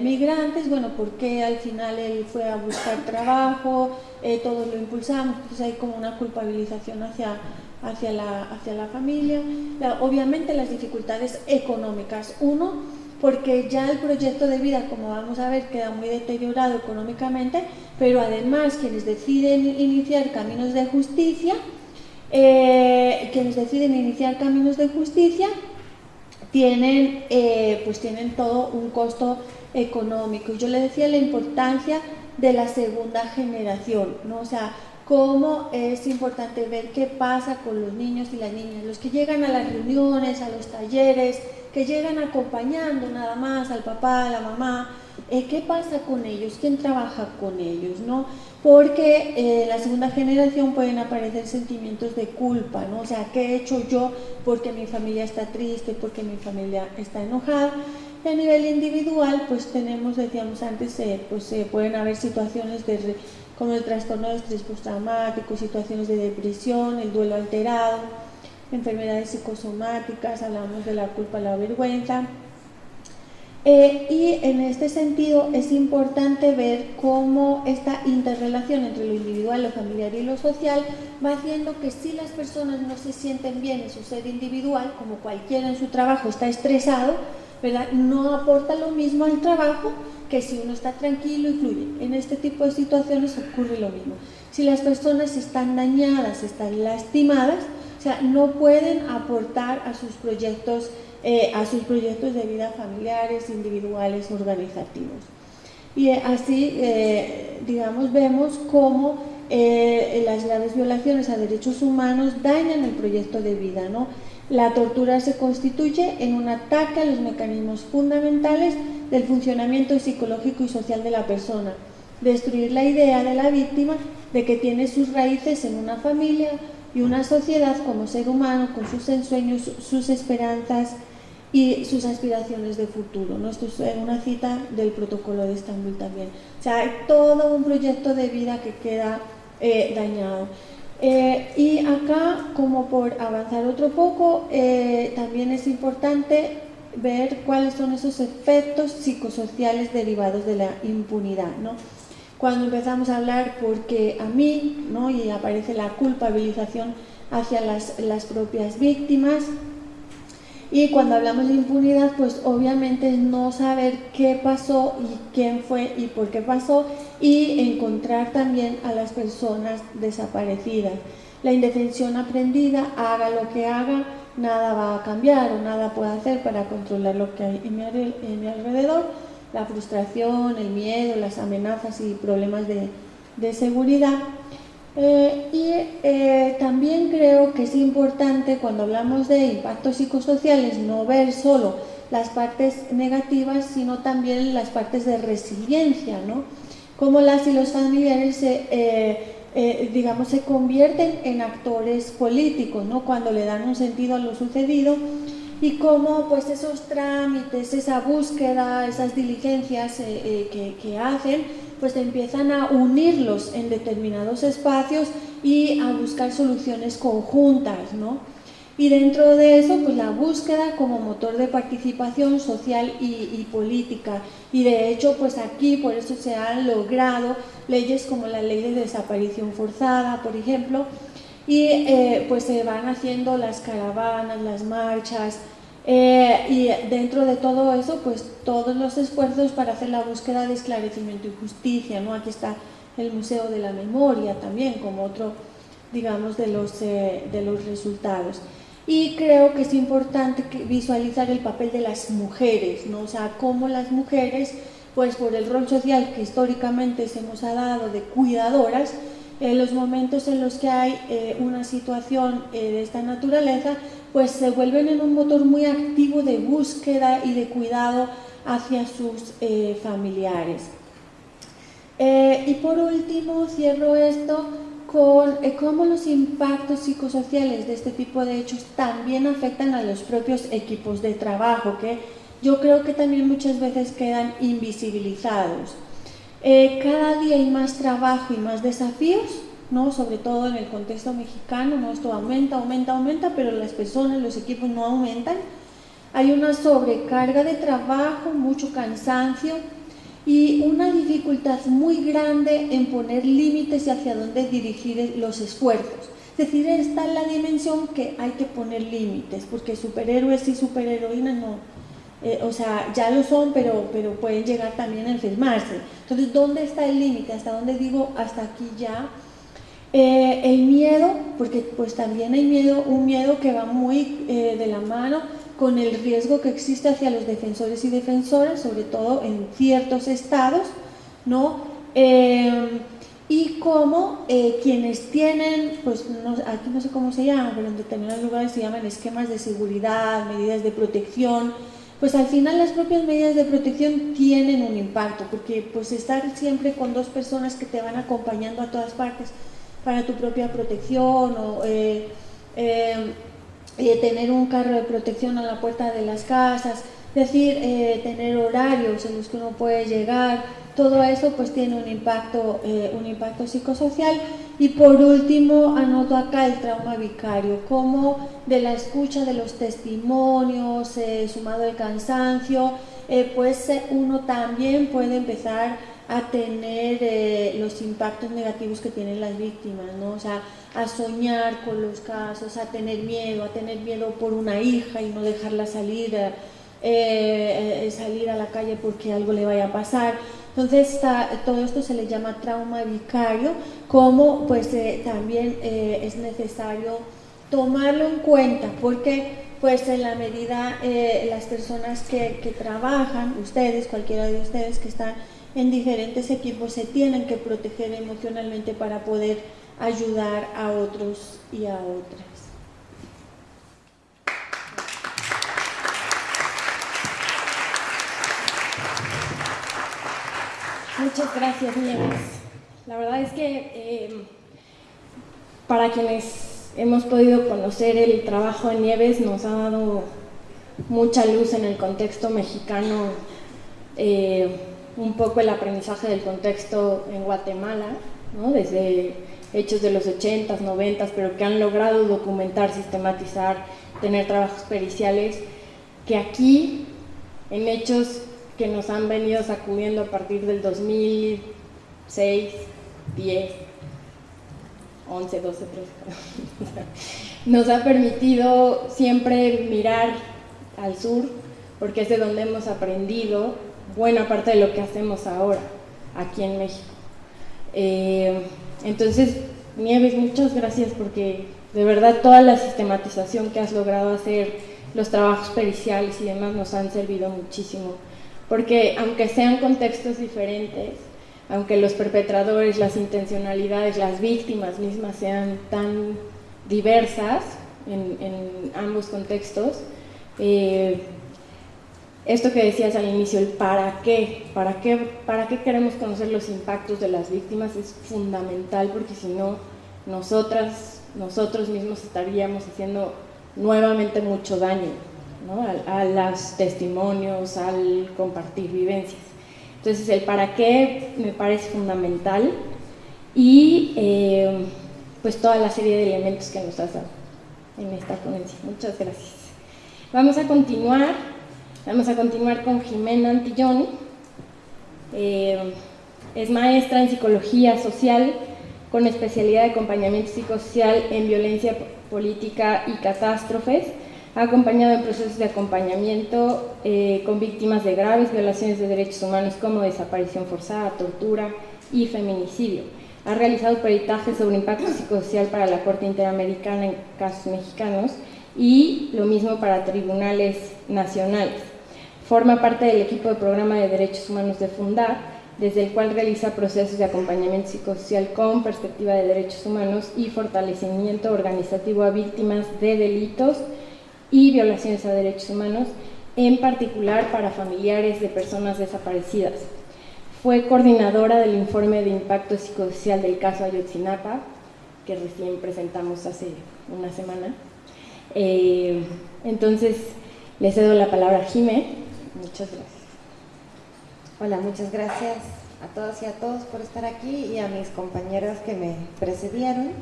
migrantes, bueno, porque al final él fue a buscar trabajo, todos lo impulsamos, pues hay como una culpabilización hacia hacia la, hacia la familia. obviamente las dificultades económicas. Uno, porque ya el proyecto de vida, como vamos a ver, queda muy deteriorado económicamente, pero además quienes deciden iniciar caminos de justicia, eh, quienes deciden iniciar caminos de justicia, tienen, eh, pues tienen todo un costo económico. Yo le decía la importancia de la segunda generación, ¿no? O sea, cómo es importante ver qué pasa con los niños y las niñas, los que llegan a las reuniones, a los talleres, que llegan acompañando nada más al papá, a la mamá, qué pasa con ellos, quién trabaja con ellos, ¿no? Porque eh, la segunda generación pueden aparecer sentimientos de culpa, ¿no? O sea, ¿qué he hecho yo porque mi familia está triste, porque mi familia está enojada? Y a nivel individual, pues tenemos, decíamos antes, eh, pues pueden haber situaciones de como el trastorno de estrés postraumático, situaciones de depresión, el duelo alterado, enfermedades psicosomáticas, hablamos de la culpa, la vergüenza. Eh, y en este sentido es importante ver cómo esta interrelación entre lo individual, lo familiar y lo social va haciendo que si las personas no se sienten bien en su ser individual, como cualquiera en su trabajo está estresado, no aporta lo mismo al trabajo que si uno está tranquilo y fluye. En este tipo de situaciones ocurre lo mismo. Si las personas están dañadas, están lastimadas, o sea, no pueden aportar a sus proyectos, eh, a sus proyectos de vida familiares, individuales, organizativos. Y eh, así, eh, digamos, vemos cómo las graves violaciones a derechos humanos dañan el proyecto de vida, ¿no? La tortura se constituye en un ataque a los mecanismos fundamentales del funcionamiento psicológico y social de la persona, destruir la idea de la víctima de que tiene sus raíces en una familia y una sociedad como ser humano con sus ensueños, sus esperanzas y sus aspiraciones de futuro. ¿no? Esto es una cita del protocolo de Estambul también. O sea, hay todo un proyecto de vida que queda eh, dañado. Eh, y acá, como por avanzar otro poco, eh, también es importante ver cuáles son esos efectos psicosociales derivados de la impunidad. ¿no? Cuando empezamos a hablar porque a mí, ¿no? y aparece la culpabilización hacia las, las propias víctimas, y cuando hablamos de impunidad, pues obviamente es no saber qué pasó y quién fue y por qué pasó y encontrar también a las personas desaparecidas. La indefensión aprendida, haga lo que haga, nada va a cambiar o nada puede hacer para controlar lo que hay en mi, alrededor. La frustración, el miedo, las amenazas y problemas de, de seguridad eh, y eh, también creo que es importante cuando hablamos de impactos psicosociales no ver solo las partes negativas, sino también las partes de resiliencia, ¿no? Cómo las y los familiares se, eh, digamos, se convierten en actores políticos, ¿no? Cuando le dan un sentido a lo sucedido y cómo pues esos trámites, esa búsqueda, esas diligencias que, que hacen, pues empiezan a unirlos en determinados espacios y a buscar soluciones conjuntas, ¿no? Y dentro de eso, pues la búsqueda como motor de participación social y, política. Y de hecho, pues aquí por eso se han logrado leyes como la ley de desaparición forzada, por ejemplo, y eh, pues se van haciendo las caravanas, las marchas, eh, y dentro de todo eso, pues todos los esfuerzos para hacer la búsqueda de esclarecimiento y justicia, ¿no? Aquí está el Museo de la Memoria también como otro, digamos, de los, eh, de los resultados. Y creo que es importante visualizar el papel de las mujeres, ¿no? O sea, cómo las mujeres, pues por el rol social que históricamente se nos ha dado de cuidadoras, en los momentos en los que hay eh, una situación de esta naturaleza, pues se vuelven en un motor muy activo de búsqueda y de cuidado hacia sus eh, familiares. Eh, y por último, cierro esto con eh, cómo los impactos psicosociales de este tipo de hechos también afectan a los propios equipos de trabajo, que yo creo que también muchas veces quedan invisibilizados. cada día hay más trabajo y más desafíos, ¿no? sobre todo en el contexto mexicano, ¿no? esto aumenta, aumenta, aumenta, pero las personas, los equipos no aumentan. Hay una sobrecarga de trabajo, mucho cansancio y una dificultad muy grande en poner límites y hacia dónde dirigir los esfuerzos. Es decir, está la dimensión que hay que poner límites, porque superhéroes y superheroínas no, eh, o sea, ya lo son, pero, pero pueden llegar también a enfermarse. Entonces, ¿dónde está el límite? ¿Hasta dónde digo hasta aquí ya? Eh, el miedo, porque pues también hay miedo, un miedo que va muy eh, de la mano con el riesgo que existe hacia los defensores y defensoras, sobre todo en ciertos estados, ¿no? Em, y cómo eh, quienes tienen, pues aquí no sé cómo se llama, pero en determinados lugares se llaman esquemas de seguridad, medidas de protección, pues al final las propias medidas de protección tienen un impacto, porque pues estar siempre con dos personas que te van acompañando a todas partes para tu propia protección o... Eh, em, eh, tener un carro de protección a la puerta de las casas, es decir, eh, tener horarios en los que uno puede llegar, todo eso pues tiene un impacto, eh, un impacto psicosocial. Y por último, anoto acá el trauma vicario, como de la escucha de los testimonios, sumado el cansancio, pues uno también puede empezar a tener los impactos negativos que tienen las víctimas, ¿no? O sea, a soñar con los casos, a tener miedo, a tener miedo por una hija y no dejarla salir, eh, eh, salir a la calle porque algo le vaya a pasar. Entonces todo esto se le llama trauma vicario, como pues eh, también es necesario tomarlo en cuenta, porque pues en la medida las personas que, que trabajan, ustedes, cualquiera de ustedes que están en diferentes equipos, se tienen que proteger emocionalmente para poder ayudar a otros y a otras. Muchas gracias, Nieves. La verdad es que eh, para quienes hemos podido conocer el trabajo de Nieves nos ha dado mucha luz en el contexto mexicano, eh, un poco el aprendizaje del contexto en Guatemala, ¿no? desde hechos de los 80s, 90s, pero que han logrado documentar, sistematizar, tener trabajos periciales, que aquí, en hechos que nos han venido sacudiendo a partir del 2006, 10, 11, 12, 13, nos ha permitido siempre mirar al sur, porque es de donde hemos aprendido buena parte de lo que hacemos ahora, aquí en México. Eh, entonces, Nieves, muchas gracias porque de verdad toda la sistematización que has logrado hacer, los trabajos periciales y demás nos han servido muchísimo. Porque aunque sean contextos diferentes, aunque los perpetradores, las intencionalidades, las víctimas mismas sean tan diversas en, ambos contextos, eh, esto que decías al inicio, el para qué, para qué, para qué queremos conocer los impactos de las víctimas es fundamental porque si no, nosotras, nosotros mismos estaríamos haciendo nuevamente mucho daño a, los testimonios, al compartir vivencias. Entonces el para qué me parece fundamental y eh, pues toda la serie de elementos que nos has dado en esta ponencia. Muchas gracias. Vamos a continuar Vamos a continuar con Jimena Antillón. Eh, es maestra en psicología social con especialidad de acompañamiento psicosocial en violencia política y catástrofes. Ha acompañado en procesos de acompañamiento eh, con víctimas de graves violaciones de derechos humanos como desaparición forzada, tortura y feminicidio. Ha realizado peritajes sobre impacto psicosocial para la Corte Interamericana en casos mexicanos y lo mismo para tribunales nacionales. Forma parte del equipo de programa de derechos humanos de Fundar, desde el cual realiza procesos de acompañamiento psicosocial con perspectiva de derechos humanos y fortalecimiento organizativo a víctimas de delitos y violaciones a derechos humanos, en particular para familiares de personas desaparecidas. Fue coordinadora del informe de impacto psicosocial del caso Ayotzinapa, que recién presentamos hace una semana. Eh, entonces, le cedo la palabra a Jimé. Muchas gracias. Hola, muchas gracias a todas y a todos por estar aquí y a mis compañeras que me precedieron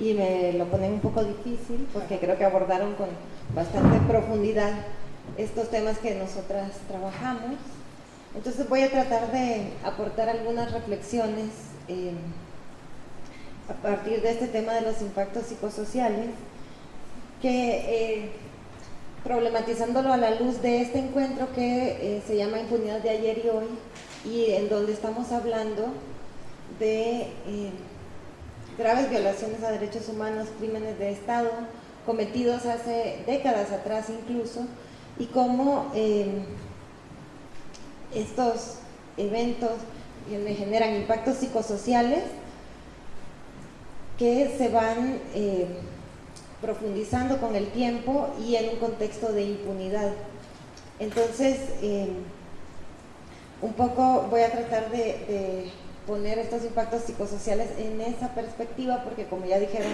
y me lo ponen un poco difícil porque creo que abordaron con bastante profundidad estos temas que nosotras trabajamos. Entonces voy a tratar de aportar algunas reflexiones eh, a partir de este tema de los impactos psicosociales que eh, problematizándolo a la luz de este encuentro que eh, se llama Impunidad de ayer y hoy y en donde estamos hablando de eh, graves violaciones a derechos humanos, crímenes de Estado cometidos hace décadas atrás incluso, y cómo eh, estos eventos generan impactos psicosociales que se van profundizando con el tiempo y en un contexto de impunidad. Entonces, un poco voy a tratar de, poner estos impactos psicosociales en esa perspectiva, porque como ya dijeron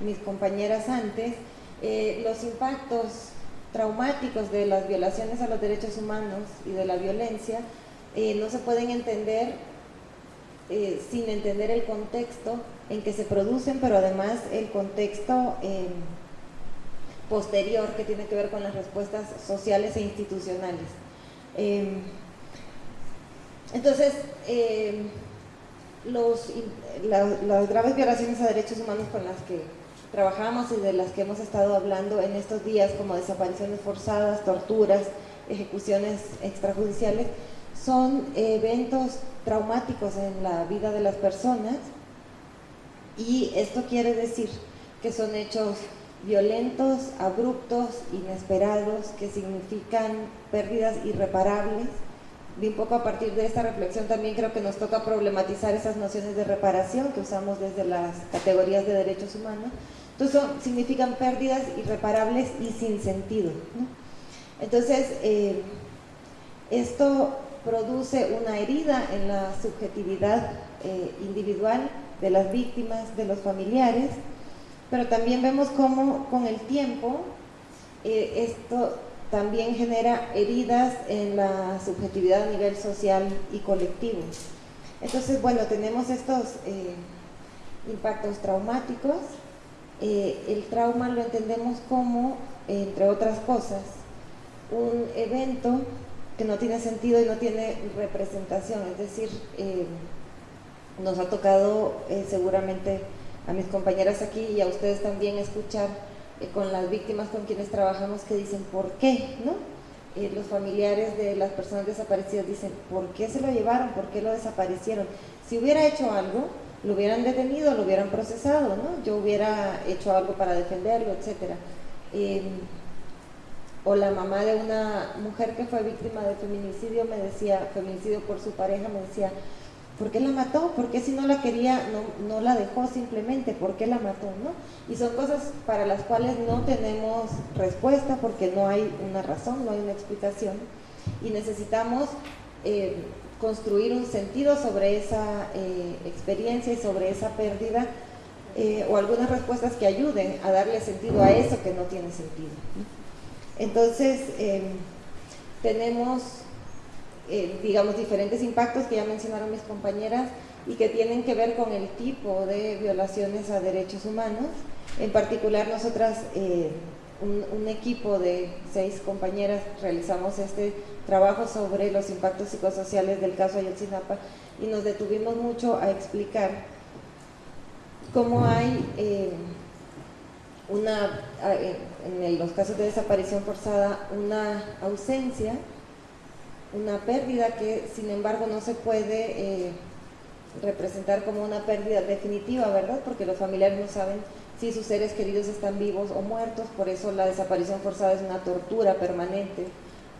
mis compañeras antes, eh, los impactos traumáticos de las violaciones a los derechos humanos y de la violencia eh, no se pueden entender eh, sin entender el contexto en que se producen, pero además el contexto posterior que tiene que ver con las respuestas sociales e institucionales. Em, entonces, eh, las graves violaciones a derechos humanos con las que trabajamos y de las que hemos estado hablando en estos días, como desapariciones forzadas, torturas, ejecuciones extrajudiciales, son eventos traumáticos en la vida de las personas y esto quiere decir que son hechos violentos, abruptos, inesperados, que significan pérdidas irreparables y un poco a partir de esta reflexión también creo que nos toca problematizar esas nociones de reparación que usamos desde las categorías de derechos humanos. Entonces significan pérdidas irreparables y sin sentido. Entonces, eh, esto produce una herida en la subjetividad eh, individual de las víctimas, de los familiares, pero también vemos cómo con el tiempo eh, esto también genera heridas en la subjetividad a nivel social y colectivo. Entonces, bueno, tenemos estos eh, impactos traumáticos. El trauma lo entendemos como, entre otras cosas, un evento que no tiene sentido y no tiene representación, es decir, eh, nos ha tocado seguramente a mis compañeras aquí y a ustedes también escuchar eh, con las víctimas con quienes trabajamos que dicen ¿por qué? ¿no? Eh, los familiares de las personas desaparecidas dicen ¿por qué se lo llevaron? ¿por qué lo desaparecieron? Si hubiera hecho algo, lo hubieran detenido, lo hubieran procesado, ¿no? yo hubiera hecho algo para defenderlo, etc. O la mamá de una mujer que fue víctima de feminicidio me decía, feminicidio por su pareja, me decía, ¿Por qué la mató? ¿Por qué si no la quería, no, la dejó simplemente? ¿Por qué la mató? Y son cosas para las cuales no tenemos respuesta porque no hay una razón, no hay una explicación. Y necesitamos eh, construir un sentido sobre esa eh, experiencia y sobre esa pérdida eh, o algunas respuestas que ayuden a darle sentido a eso que no tiene sentido. Entonces, tenemos eh, digamos, diferentes impactos que ya mencionaron mis compañeras y que tienen que ver con el tipo de violaciones a derechos humanos. En particular, nosotras, eh, un, equipo de seis compañeras, realizamos este trabajo sobre los impactos psicosociales del caso Ayotzinapa y nos detuvimos mucho a explicar cómo hay eh, una, en los casos de desaparición forzada, una ausencia una pérdida que sin embargo no se puede eh, representar como una pérdida definitiva, ¿verdad? Porque los familiares no saben si sus seres queridos están vivos o muertos, por eso la desaparición forzada es una tortura permanente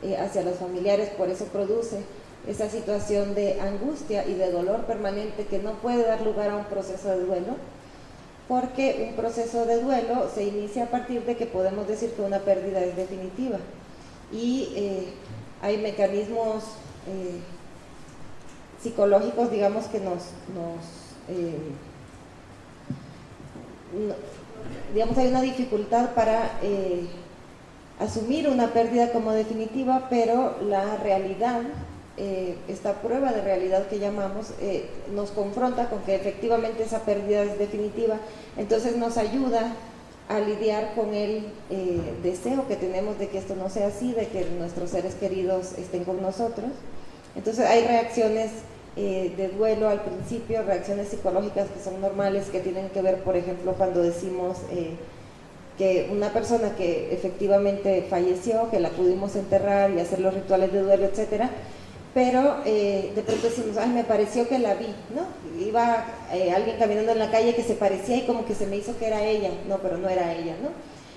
eh, hacia los familiares, por eso produce esa situación de angustia y de dolor permanente que no puede dar lugar a un proceso de duelo. Porque un proceso de duelo se inicia a partir de que podemos decir que una pérdida es definitiva. Y eh, hay mecanismos eh, psicológicos, digamos, que nos, eh, digamos, hay una dificultad para asumir una pérdida como definitiva, pero la realidad eh, esta prueba de realidad que llamamos eh, nos confronta con que efectivamente esa pérdida es definitiva, entonces nos ayuda a lidiar con el eh, deseo que tenemos de que esto no sea así, de que nuestros seres queridos estén con nosotros. Entonces hay reacciones de duelo al principio, reacciones psicológicas que son normales, que tienen que ver, por ejemplo, cuando decimos que una persona que efectivamente falleció, que la pudimos enterrar y hacer los rituales de duelo, etcétera, pero eh, de pronto decimos, ay, me pareció que la vi, ¿no? Iba eh, alguien caminando en la calle que se parecía y como que se me hizo que era ella, no, pero no era ella, ¿no?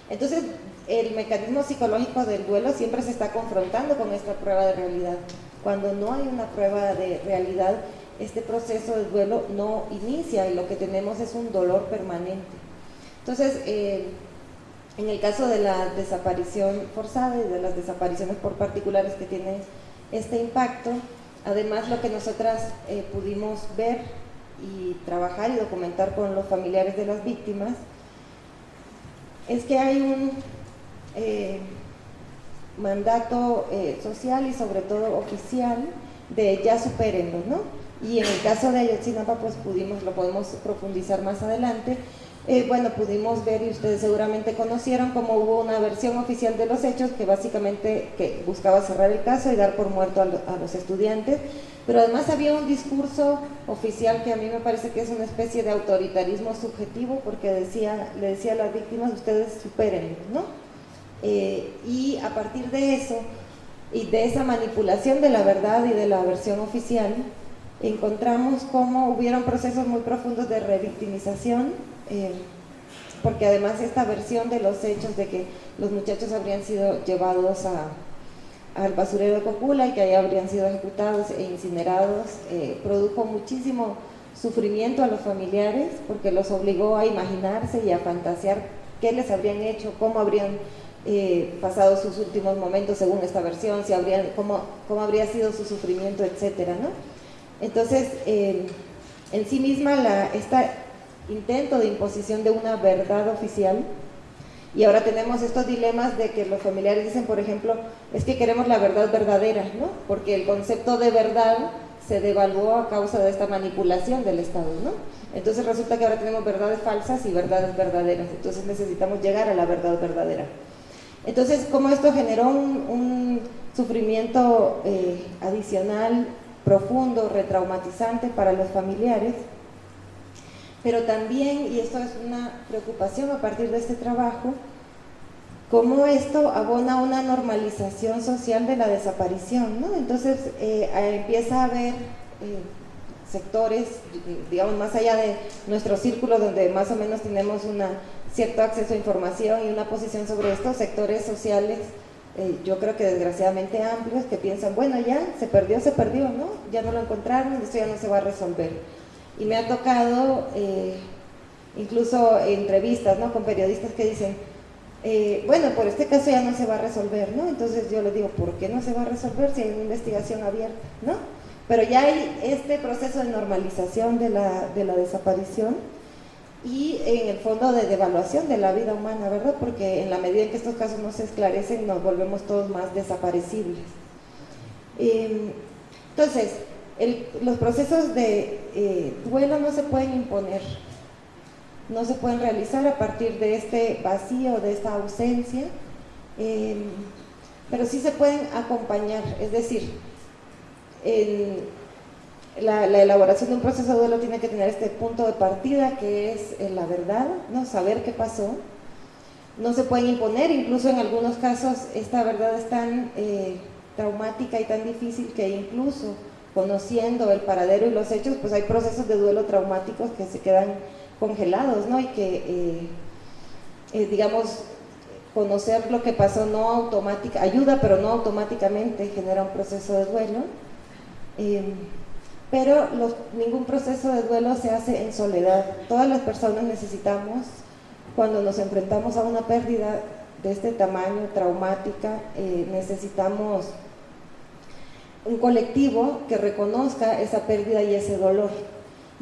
Entonces, el mecanismo psicológico del duelo siempre se está confrontando con esta prueba de realidad. Cuando no hay una prueba de realidad, este proceso de duelo no inicia y lo que tenemos es un dolor permanente. Entonces, eh, en el caso de la desaparición forzada y de las desapariciones por particulares que tiene este impacto. Además, lo que nosotras eh, pudimos ver y trabajar y documentar con los familiares de las víctimas es que hay un eh, mandato eh, social y sobre todo oficial de ya supérenlo, ¿no? Y en el caso de Ayotzinapa, pues pudimos, lo podemos profundizar más adelante, eh, bueno, pudimos ver y ustedes seguramente conocieron cómo hubo una versión oficial de los hechos que básicamente que buscaba cerrar el caso y dar por muerto a, los estudiantes, pero además había un discurso oficial que a mí me parece que es una especie de autoritarismo subjetivo porque le decía a las víctimas, ustedes superen, ¿no? Eh, y a partir de eso y de esa manipulación de la verdad y de la versión oficial, encontramos cómo hubieron procesos muy profundos de revictimización eh, porque además esta versión de los hechos de que los muchachos habrían sido llevados al basurero de Cocula y que ahí habrían sido ejecutados e incinerados, eh, produjo muchísimo sufrimiento a los familiares porque los obligó a imaginarse y a fantasear qué les habrían hecho, cómo habrían eh, pasado sus últimos momentos según esta versión, si habrían, cómo, cómo habría sido su sufrimiento, etcétera, ¿no? Entonces, en sí misma la, esta intento de imposición de una verdad oficial. Y ahora tenemos estos dilemas de que los familiares dicen, por ejemplo, es que queremos la verdad verdadera, ¿no? Porque el concepto de verdad se devaluó a causa de esta manipulación del Estado, ¿no? Entonces resulta que ahora tenemos verdades falsas y verdades verdaderas, entonces necesitamos llegar a la verdad verdadera. Entonces, como esto generó un, sufrimiento eh, adicional, profundo, retraumatizante para los familiares, pero también, y esto es una preocupación a partir de este trabajo, cómo esto abona una normalización social de la desaparición, ¿no? Entonces eh, empieza a haber eh, sectores, digamos, más allá de nuestro círculo donde más o menos tenemos un cierto acceso a información y una posición sobre estos sectores sociales, eh, yo creo que desgraciadamente amplios, que piensan, bueno, ya se perdió, se perdió, ¿no? Ya no lo encontraron, esto ya no se va a resolver y me ha tocado eh, incluso entrevistas ¿no? con periodistas que dicen, eh, bueno, por este caso ya no se va a resolver, ¿no? Entonces yo les digo, ¿por qué no se va a resolver si hay una investigación abierta, ¿no? Pero ya hay este proceso de normalización de la, de la desaparición y en el fondo de devaluación de la vida humana, ¿verdad? Porque en la medida en que estos casos no se esclarecen, nos volvemos todos más desaparecibles. Em, entonces, los procesos de eh, duelo no se pueden imponer, no se pueden realizar a partir de este vacío, de esta ausencia, em, pero sí se pueden acompañar, es decir, la, elaboración de un proceso de duelo tiene que tener este punto de partida que es eh, la verdad, ¿no? saber qué pasó, no se pueden imponer, incluso en algunos casos esta verdad es tan eh, traumática y tan difícil que incluso conociendo el paradero y los hechos, pues hay procesos de duelo traumáticos que se quedan congelados, ¿no? Y que, eh, eh, digamos, conocer lo que pasó no automática, ayuda, pero no automáticamente genera un proceso de duelo. Em, pero ningún proceso de duelo se hace en soledad. Todas las personas necesitamos, cuando nos enfrentamos a una pérdida de este tamaño, traumática, eh, necesitamos un colectivo que reconozca esa pérdida y ese dolor.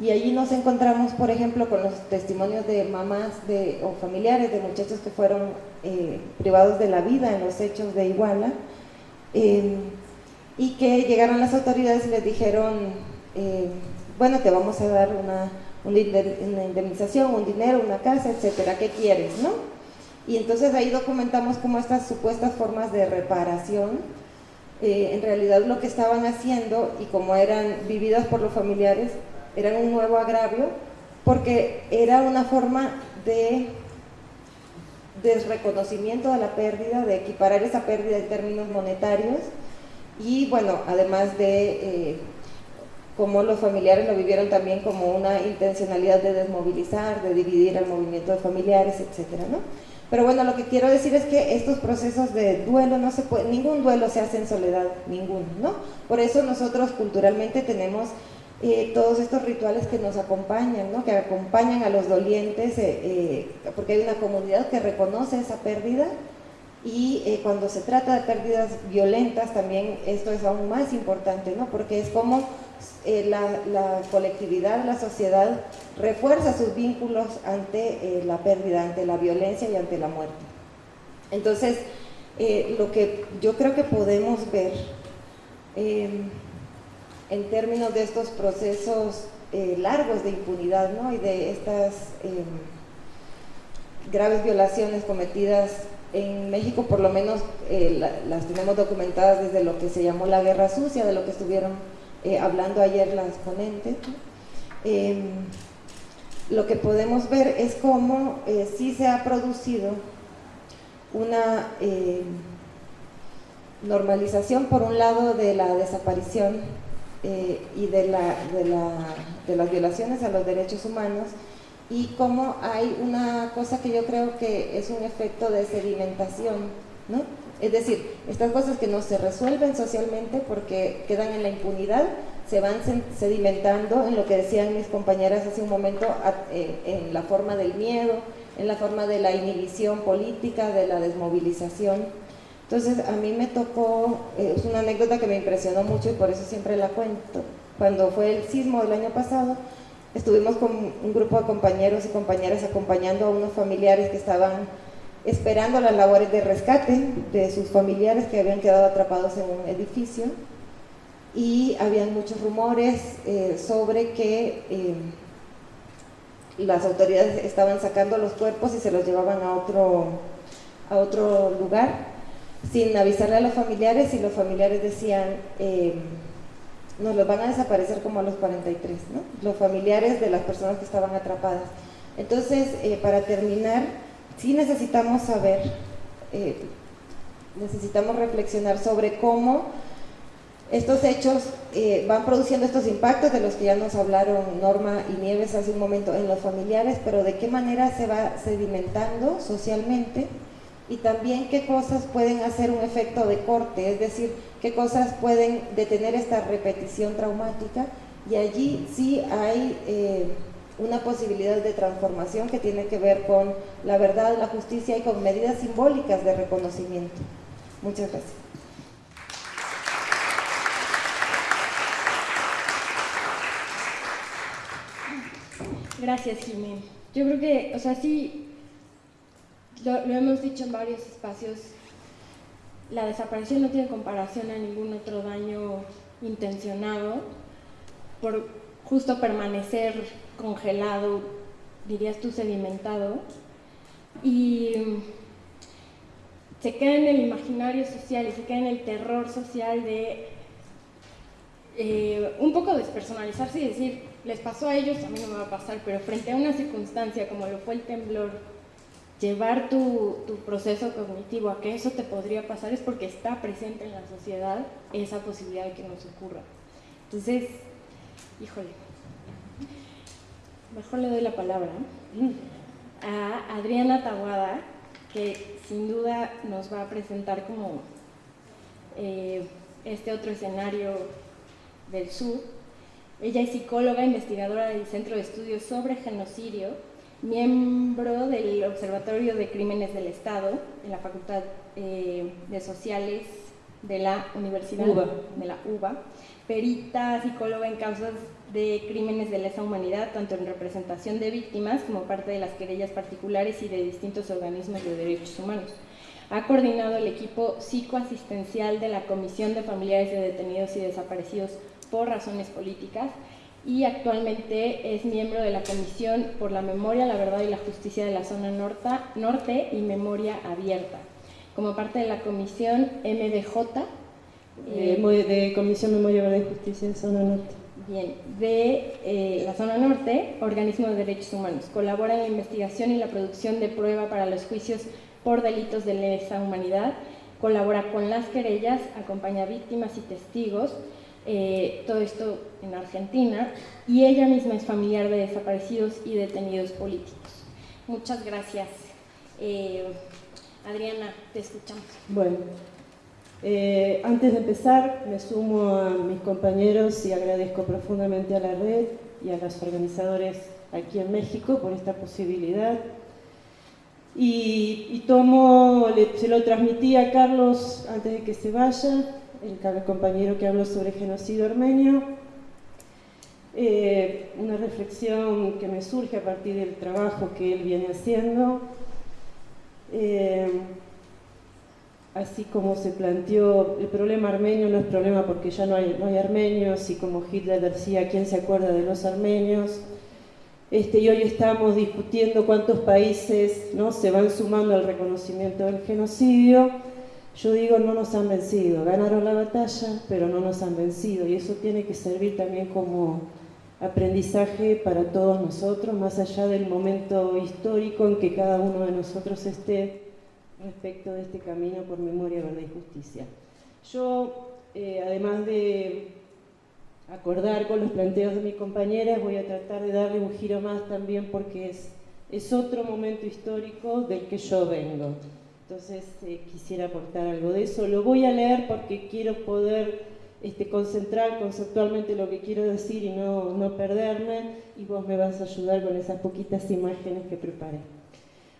Y allí nos encontramos, por ejemplo, con los testimonios de mamás de, o familiares de muchachos que fueron eh, privados de la vida en los hechos de Iguala eh, y que llegaron las autoridades y les dijeron, eh, bueno, te vamos a dar una, una, indemnización, un dinero, una casa, etcétera, ¿qué quieres? ¿no? Y entonces ahí documentamos cómo estas supuestas formas de reparación en realidad lo que estaban haciendo y como eran vividas por los familiares eran un nuevo agravio porque era una forma de desreconocimiento de la pérdida, de equiparar esa pérdida en términos monetarios y bueno, además de eh, cómo los familiares lo vivieron también como una intencionalidad de desmovilizar, de dividir el movimiento de familiares, etcétera, ¿no? Pero bueno, lo que quiero decir es que estos procesos de duelo no se puede, ningún duelo se hace en soledad, ninguno, ¿no? Por eso nosotros culturalmente tenemos eh, todos estos rituales que nos acompañan, ¿no? que acompañan a los dolientes, eh, eh, porque hay una comunidad que reconoce esa pérdida y cuando se trata de pérdidas violentas también esto es aún más importante, ¿no? porque es como la, la, colectividad, la sociedad refuerza sus vínculos ante la pérdida, ante la violencia y ante la muerte. Entonces, lo que yo creo que podemos ver en términos de estos procesos eh, largos de impunidad y de estas graves violaciones cometidas en México, por lo menos eh, las tenemos documentadas desde lo que se llamó la guerra sucia, de lo que estuvieron eh, hablando ayer las ponentes. Em, lo que podemos ver es cómo sí se ha producido una em, normalización, por un lado, de la desaparición eh, y de, de, la, de, las violaciones a los derechos humanos y cómo hay una cosa que yo creo que es un efecto de sedimentación, ¿no? Es decir, estas cosas que no se resuelven socialmente porque quedan en la impunidad, se van sedimentando en lo que decían mis compañeras hace un momento, en la forma del miedo, en la forma de la inhibición política, de la desmovilización entonces a mí me tocó, eh, es una anécdota que me impresionó mucho y por eso siempre la cuento. Cuando fue el sismo del año pasado, estuvimos con un grupo de compañeros y compañeras acompañando a unos familiares que estaban esperando las labores de rescate de sus familiares que habían quedado atrapados en un edificio y habían muchos rumores eh, sobre que eh, las autoridades estaban sacando los cuerpos y se los llevaban a otro, a otro lugar sin avisarle a los familiares y los familiares decían, eh, nos los van a desaparecer como a los 43, ¿no? los familiares de las personas que estaban atrapadas. Entonces, eh, para terminar, sí necesitamos saber, eh, necesitamos reflexionar sobre cómo estos hechos van produciendo estos impactos de los que ya nos hablaron Norma y Nieves hace un momento en los familiares, pero de qué manera se va sedimentando socialmente y también qué cosas pueden hacer un efecto de corte, es decir, qué cosas pueden detener esta repetición traumática. Y allí sí hay eh, una posibilidad de transformación que tiene que ver con la verdad, la justicia y con medidas simbólicas de reconocimiento. Muchas gracias. Gracias, Jiménez. Yo creo que, o sea, sí, lo, hemos dicho en varios espacios, la desaparición no tiene comparación a ningún otro daño intencionado por justo permanecer congelado, dirías tú sedimentado, y se queda en el imaginario social y se queda en el terror social de eh, un poco despersonalizarse y decir, les pasó a ellos, a mí no me va a pasar, pero frente a una circunstancia como lo fue el temblor llevar tu, proceso cognitivo a que eso te podría pasar es porque está presente en la sociedad esa posibilidad de que nos ocurra. Entonces, híjole, mejor le doy la palabra a Adriana Taguada, que sin duda nos va a presentar como eh, este otro escenario del sur. Ella es psicóloga, investigadora del Centro de Estudios sobre Genocidio, miembro del Observatorio de Crímenes del Estado en la Facultad eh, de Sociales de la Universidad de la UBA, perita psicóloga en causas de crímenes de lesa humanidad, tanto en representación de víctimas como parte de las querellas particulares y de distintos organismos de derechos humanos. Ha coordinado el equipo psicoasistencial de la Comisión de Familiares de Detenidos y Desaparecidos por razones políticas y actualmente es miembro de la Comisión por la Memoria, la Verdad y la Justicia de la Zona Norte y Memoria Abierta. Como parte de la Comisión MDJ. Eh, de Comisión Memoria, Verdad y Justicia de Zona Norte. Bien, de eh, la Zona Norte, Organismo de Derechos Humanos. Colabora en la investigación y la producción de prueba para los juicios por delitos de lesa humanidad. Colabora con las querellas, acompaña víctimas y testigos eh, todo esto en Argentina, y ella misma es familiar de desaparecidos y detenidos políticos. Muchas gracias. Adriana, te escuchamos. Bueno, eh, antes de empezar, me sumo a mis compañeros y agradezco profundamente a la red y a los organizadores aquí en México por esta posibilidad. Y, tomo, se lo transmití a Carlos antes de que se vaya, el compañero que habló sobre genocidio armenio, eh, una reflexión que me surge a partir del trabajo que él viene haciendo, eh, así como se planteó, el problema armenio no es problema porque ya no hay, no hay armenios, y como Hitler decía, ¿quién se acuerda de los armenios? Este, y hoy estamos discutiendo cuántos países ¿no? se van sumando al reconocimiento del genocidio, yo digo, no nos han vencido, ganaron la batalla, pero no nos han vencido y eso tiene que servir también como aprendizaje para todos nosotros, más allá del momento histórico en que cada uno de nosotros esté respecto de este camino por memoria, verdad y justicia. Yo, eh, además de acordar con los planteos de mis compañeras, voy a tratar de darle un giro más también porque es, es otro momento histórico del que yo vengo. Entonces eh, quisiera aportar algo de eso. Lo voy a leer porque quiero poder este, concentrar conceptualmente lo que quiero decir y no, no perderme y vos me vas a ayudar con esas poquitas imágenes que preparé.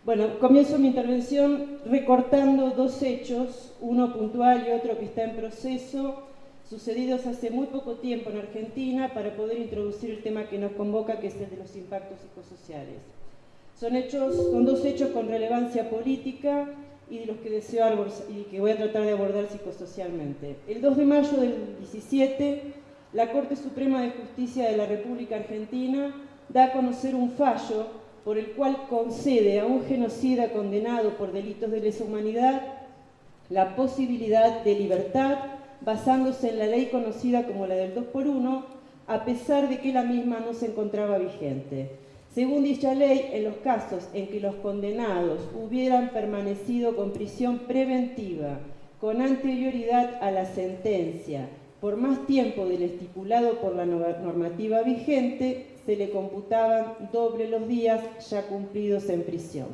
Bueno, comienzo mi intervención recortando dos hechos, uno puntual y otro que está en proceso, sucedidos hace muy poco tiempo en Argentina para poder introducir el tema que nos convoca, que es el de los impactos psicosociales. Son, hechos, son dos hechos con relevancia política y de los que deseo y que voy a tratar de abordar psicosocialmente. El 2 de mayo del 17, la Corte Suprema de Justicia de la República Argentina da a conocer un fallo por el cual concede a un genocida condenado por delitos de lesa humanidad la posibilidad de libertad basándose en la ley conocida como la del 2 por 1, a pesar de que la misma no se encontraba vigente. Según dicha ley, en los casos en que los condenados hubieran permanecido con prisión preventiva con anterioridad a la sentencia por más tiempo del estipulado por la normativa vigente, se le computaban doble los días ya cumplidos en prisión.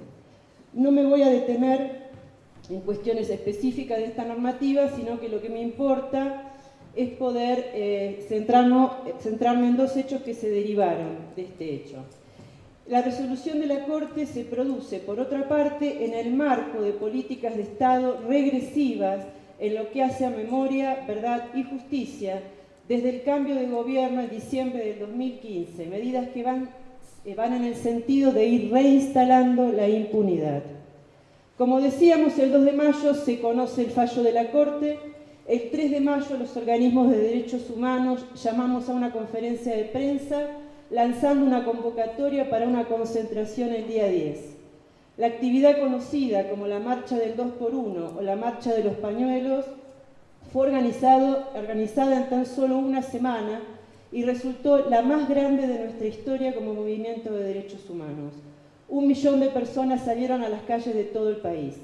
No me voy a detener en cuestiones específicas de esta normativa, sino que lo que me importa es poder eh, centrarme en dos hechos que se derivaron de este hecho. La resolución de la Corte se produce, por otra parte, en el marco de políticas de Estado regresivas en lo que hace a memoria, verdad y justicia desde el cambio de gobierno en diciembre del 2015, medidas que van, eh, van en el sentido de ir reinstalando la impunidad. Como decíamos, el 2 de mayo se conoce el fallo de la Corte, el 3 de mayo los organismos de derechos humanos llamamos a una conferencia de prensa lanzando una convocatoria para una concentración el día 10. La actividad conocida como la Marcha del 2x1 o la Marcha de los Pañuelos fue organizada en tan solo una semana y resultó la más grande de nuestra historia como movimiento de derechos humanos. Un millón de personas salieron a las calles de todo el país.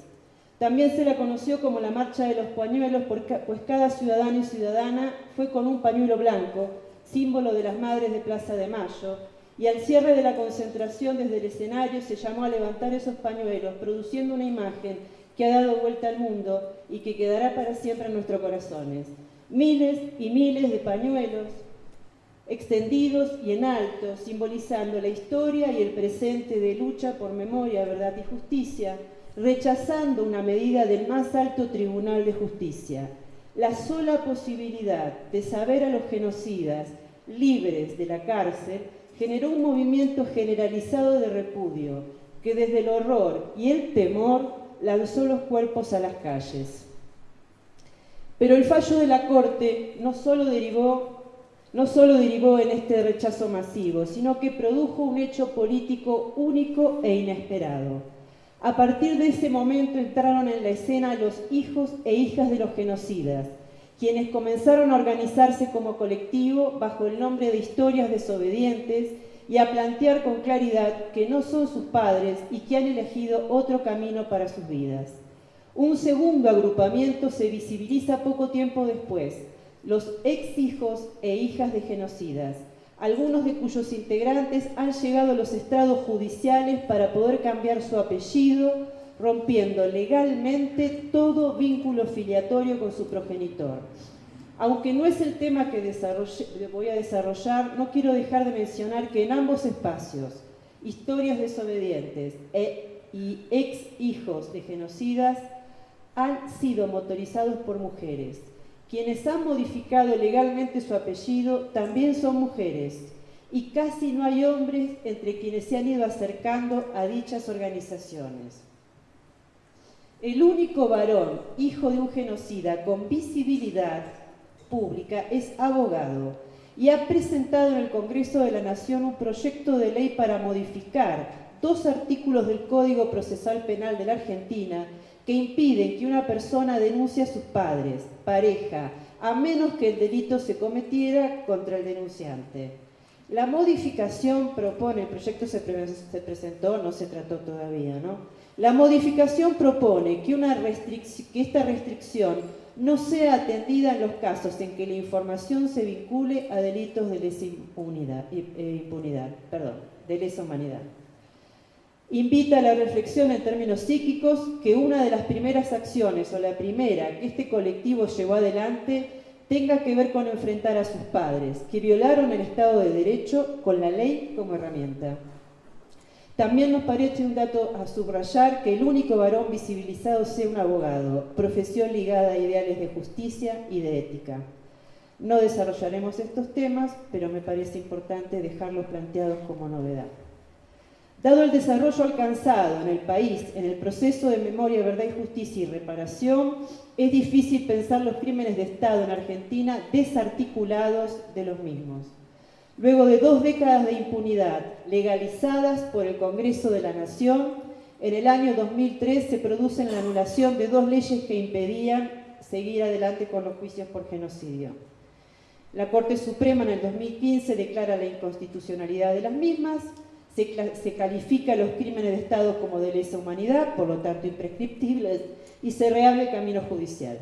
También se la conoció como la Marcha de los Pañuelos, pues cada ciudadano y ciudadana fue con un pañuelo blanco, símbolo de las Madres de Plaza de Mayo, y al cierre de la concentración desde el escenario se llamó a levantar esos pañuelos, produciendo una imagen que ha dado vuelta al mundo y que quedará para siempre en nuestros corazones. Miles y miles de pañuelos extendidos y en alto, simbolizando la historia y el presente de lucha por memoria, verdad y justicia, rechazando una medida del más alto tribunal de justicia. La sola posibilidad de saber a los genocidas libres de la cárcel generó un movimiento generalizado de repudio que desde el horror y el temor lanzó los cuerpos a las calles. Pero el fallo de la Corte no solo derivó, no solo derivó en este rechazo masivo, sino que produjo un hecho político único e inesperado. A partir de ese momento entraron en la escena los hijos e hijas de los genocidas, quienes comenzaron a organizarse como colectivo bajo el nombre de historias desobedientes y a plantear con claridad que no son sus padres y que han elegido otro camino para sus vidas. Un segundo agrupamiento se visibiliza poco tiempo después, los ex hijos e hijas de genocidas, algunos de cuyos integrantes han llegado a los estrados judiciales para poder cambiar su apellido, rompiendo legalmente todo vínculo filiatorio con su progenitor. Aunque no es el tema que voy a desarrollar, no quiero dejar de mencionar que en ambos espacios, historias desobedientes e, y ex hijos de genocidas han sido motorizados por mujeres. Quienes han modificado legalmente su apellido también son mujeres y casi no hay hombres entre quienes se han ido acercando a dichas organizaciones. El único varón, hijo de un genocida con visibilidad pública, es abogado y ha presentado en el Congreso de la Nación un proyecto de ley para modificar dos artículos del Código Procesal Penal de la Argentina que impiden que una persona denuncie a sus padres, pareja, a menos que el delito se cometiera contra el denunciante. La modificación propone, el proyecto se, presentó, no se trató todavía, ¿no? La modificación propone que, una que esta restricción no sea atendida en los casos en que la información se vincule a delitos de lesa impunidad, eh, impunidad perdón, de lesa humanidad. Invita a la reflexión en términos psíquicos que una de las primeras acciones o la primera que este colectivo llevó adelante tenga que ver con enfrentar a sus padres, que violaron el Estado de Derecho con la ley como herramienta. También nos parece un dato a subrayar que el único varón visibilizado sea un abogado, profesión ligada a ideales de justicia y de ética. No desarrollaremos estos temas, pero me parece importante dejarlos planteados como novedad. Dado el desarrollo alcanzado en el país en el proceso de memoria, verdad y justicia y reparación, es difícil pensar los crímenes de Estado en Argentina desarticulados de los mismos. Luego de dos décadas de impunidad legalizadas por el Congreso de la Nación, en el año 2003 se produce la anulación de dos leyes que impedían seguir adelante con los juicios por genocidio. La Corte Suprema en el 2015 declara la inconstitucionalidad de las mismas, se, se califica los crímenes de Estado como de lesa humanidad, por lo tanto imprescriptibles, y se reabre el camino judicial.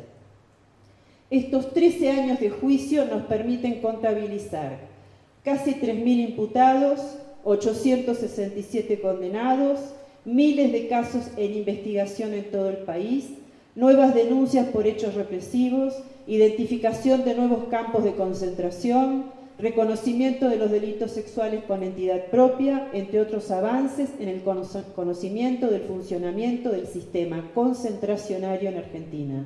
Estos 13 años de juicio nos permiten contabilizar casi 3.000 imputados, 867 condenados, miles de casos en investigación en todo el país, nuevas denuncias por hechos represivos, identificación de nuevos campos de concentración, reconocimiento de los delitos sexuales con entidad propia, entre otros avances en el conocimiento del funcionamiento del sistema concentracionario en Argentina.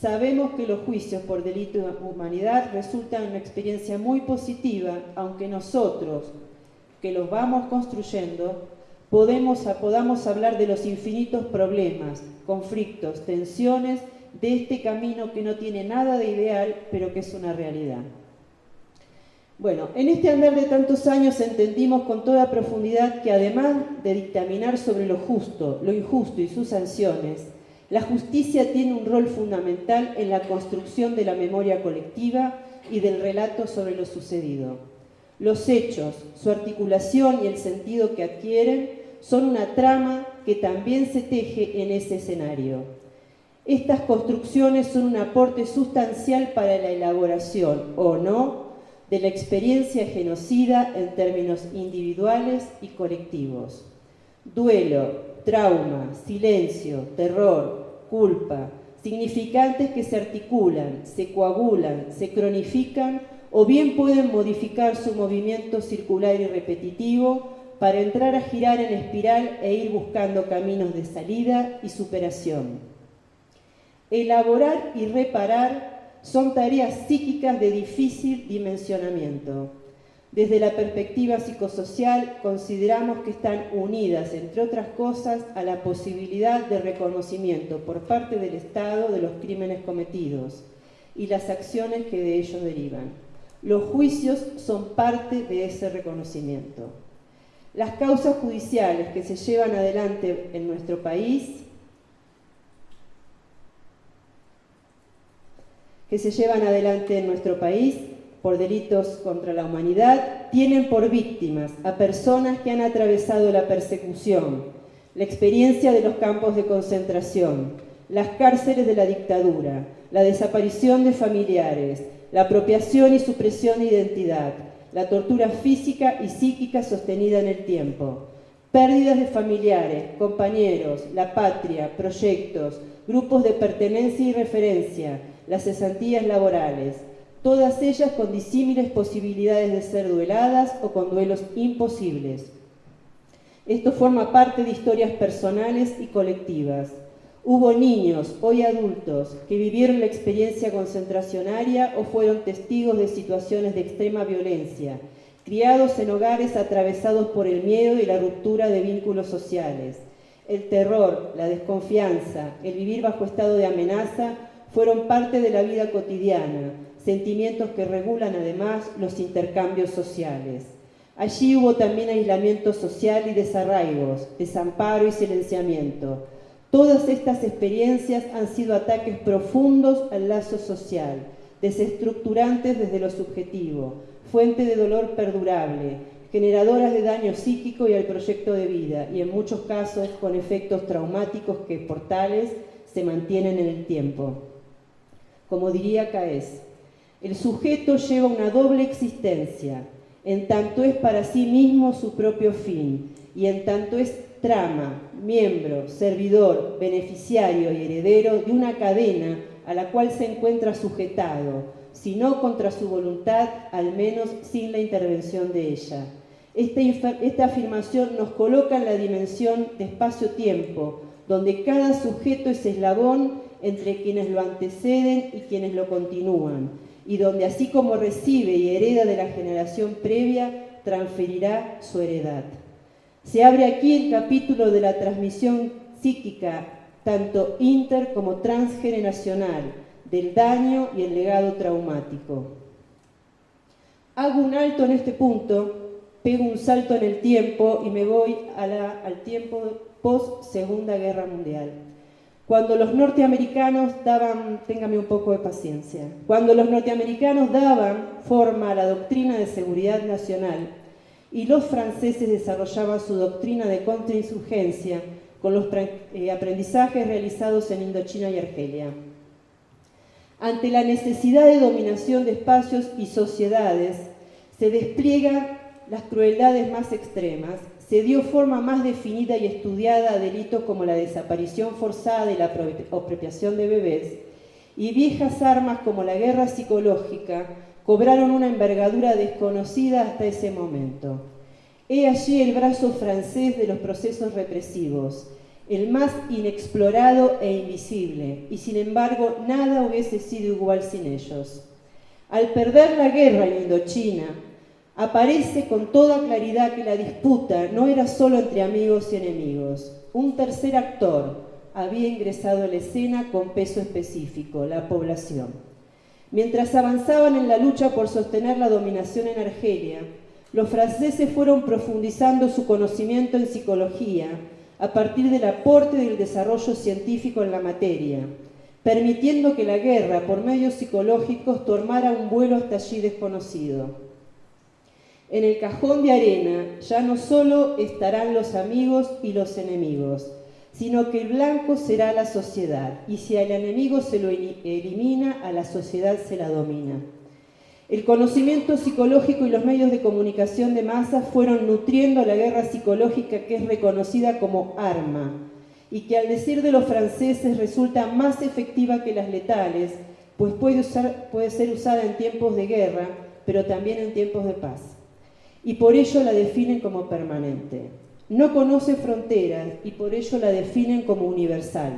Sabemos que los juicios por delito de humanidad resultan una experiencia muy positiva, aunque nosotros, que los vamos construyendo, podemos, podamos hablar de los infinitos problemas, conflictos, tensiones de este camino que no tiene nada de ideal, pero que es una realidad. Bueno, en este andar de tantos años entendimos con toda profundidad que además de dictaminar sobre lo justo, lo injusto y sus sanciones, la justicia tiene un rol fundamental en la construcción de la memoria colectiva y del relato sobre lo sucedido. Los hechos, su articulación y el sentido que adquieren son una trama que también se teje en ese escenario. Estas construcciones son un aporte sustancial para la elaboración, o no, de la experiencia genocida en términos individuales y colectivos. Duelo, trauma, silencio, terror, culpa, significantes que se articulan, se coagulan, se cronifican o bien pueden modificar su movimiento circular y repetitivo para entrar a girar en espiral e ir buscando caminos de salida y superación. Elaborar y reparar son tareas psíquicas de difícil dimensionamiento. Desde la perspectiva psicosocial consideramos que están unidas, entre otras cosas, a la posibilidad de reconocimiento por parte del Estado de los crímenes cometidos y las acciones que de ellos derivan. Los juicios son parte de ese reconocimiento. Las causas judiciales que se llevan adelante en nuestro país que se llevan adelante en nuestro país por delitos contra la humanidad tienen por víctimas a personas que han atravesado la persecución, la experiencia de los campos de concentración, las cárceles de la dictadura, la desaparición de familiares, la apropiación y supresión de identidad, la tortura física y psíquica sostenida en el tiempo, pérdidas de familiares, compañeros, la patria, proyectos, grupos de pertenencia y referencia, las cesantías laborales, todas ellas con disímiles posibilidades de ser dueladas o con duelos imposibles. Esto forma parte de historias personales y colectivas. Hubo niños, hoy adultos, que vivieron la experiencia concentracionaria o fueron testigos de situaciones de extrema violencia, criados en hogares atravesados por el miedo y la ruptura de vínculos sociales. El terror, la desconfianza, el vivir bajo estado de amenaza fueron parte de la vida cotidiana, sentimientos que regulan además los intercambios sociales. Allí hubo también aislamiento social y desarraigos, desamparo y silenciamiento. Todas estas experiencias han sido ataques profundos al lazo social, desestructurantes desde lo subjetivo, fuente de dolor perdurable, generadoras de daño psíquico y al proyecto de vida, y en muchos casos con efectos traumáticos que por tales se mantienen en el tiempo. Como diría Caes, el sujeto lleva una doble existencia, en tanto es para sí mismo su propio fin, y en tanto es trama, miembro, servidor, beneficiario y heredero de una cadena a la cual se encuentra sujetado, si no contra su voluntad, al menos sin la intervención de ella. Esta, afirmación nos coloca en la dimensión de espacio-tiempo, donde cada sujeto es eslabón entre quienes lo anteceden y quienes lo continúan, y donde así como recibe y hereda de la generación previa, transferirá su heredad. Se abre aquí el capítulo de la transmisión psíquica, tanto inter como transgeneracional, del daño y el legado traumático. Hago un alto en este punto, pego un salto en el tiempo y me voy al tiempo post Segunda Guerra Mundial. Cuando los norteamericanos daban, téngame un poco de paciencia, cuando los norteamericanos daban forma a la doctrina de seguridad nacional y los franceses desarrollaban su doctrina de contrainsurgencia con los eh, aprendizajes realizados en Indochina y Argelia. Ante la necesidad de dominación de espacios y sociedades, se despliegan las crueldades más extremas se dio forma más definida y estudiada a delitos como la desaparición forzada y la apropiación de bebés, y viejas armas como la guerra psicológica cobraron una envergadura desconocida hasta ese momento. He allí el brazo francés de los procesos represivos, el más inexplorado e invisible, y sin embargo nada hubiese sido igual sin ellos. Al perder la guerra en Indochina, aparece con toda claridad que la disputa no era solo entre amigos y enemigos. Un tercer actor había ingresado a la escena con peso específico, la población. Mientras avanzaban en la lucha por sostener la dominación en Argelia, los franceses fueron profundizando su conocimiento en psicología a partir del aporte del desarrollo científico en la materia, permitiendo que la guerra por medios psicológicos tomara un vuelo hasta allí desconocido. En el cajón de arena ya no solo estarán los amigos y los enemigos, sino que el blanco será la sociedad, y si al enemigo se lo elimina, a la sociedad se la domina. El conocimiento psicológico y los medios de comunicación de masa fueron nutriendo la guerra psicológica que es reconocida como arma, y que al decir de los franceses resulta más efectiva que las letales, pues puede, puede ser usada en tiempos de guerra pero también en tiempos de paz. Y por ello la definen como permanente. No conoce fronteras y por ello la definen como universal.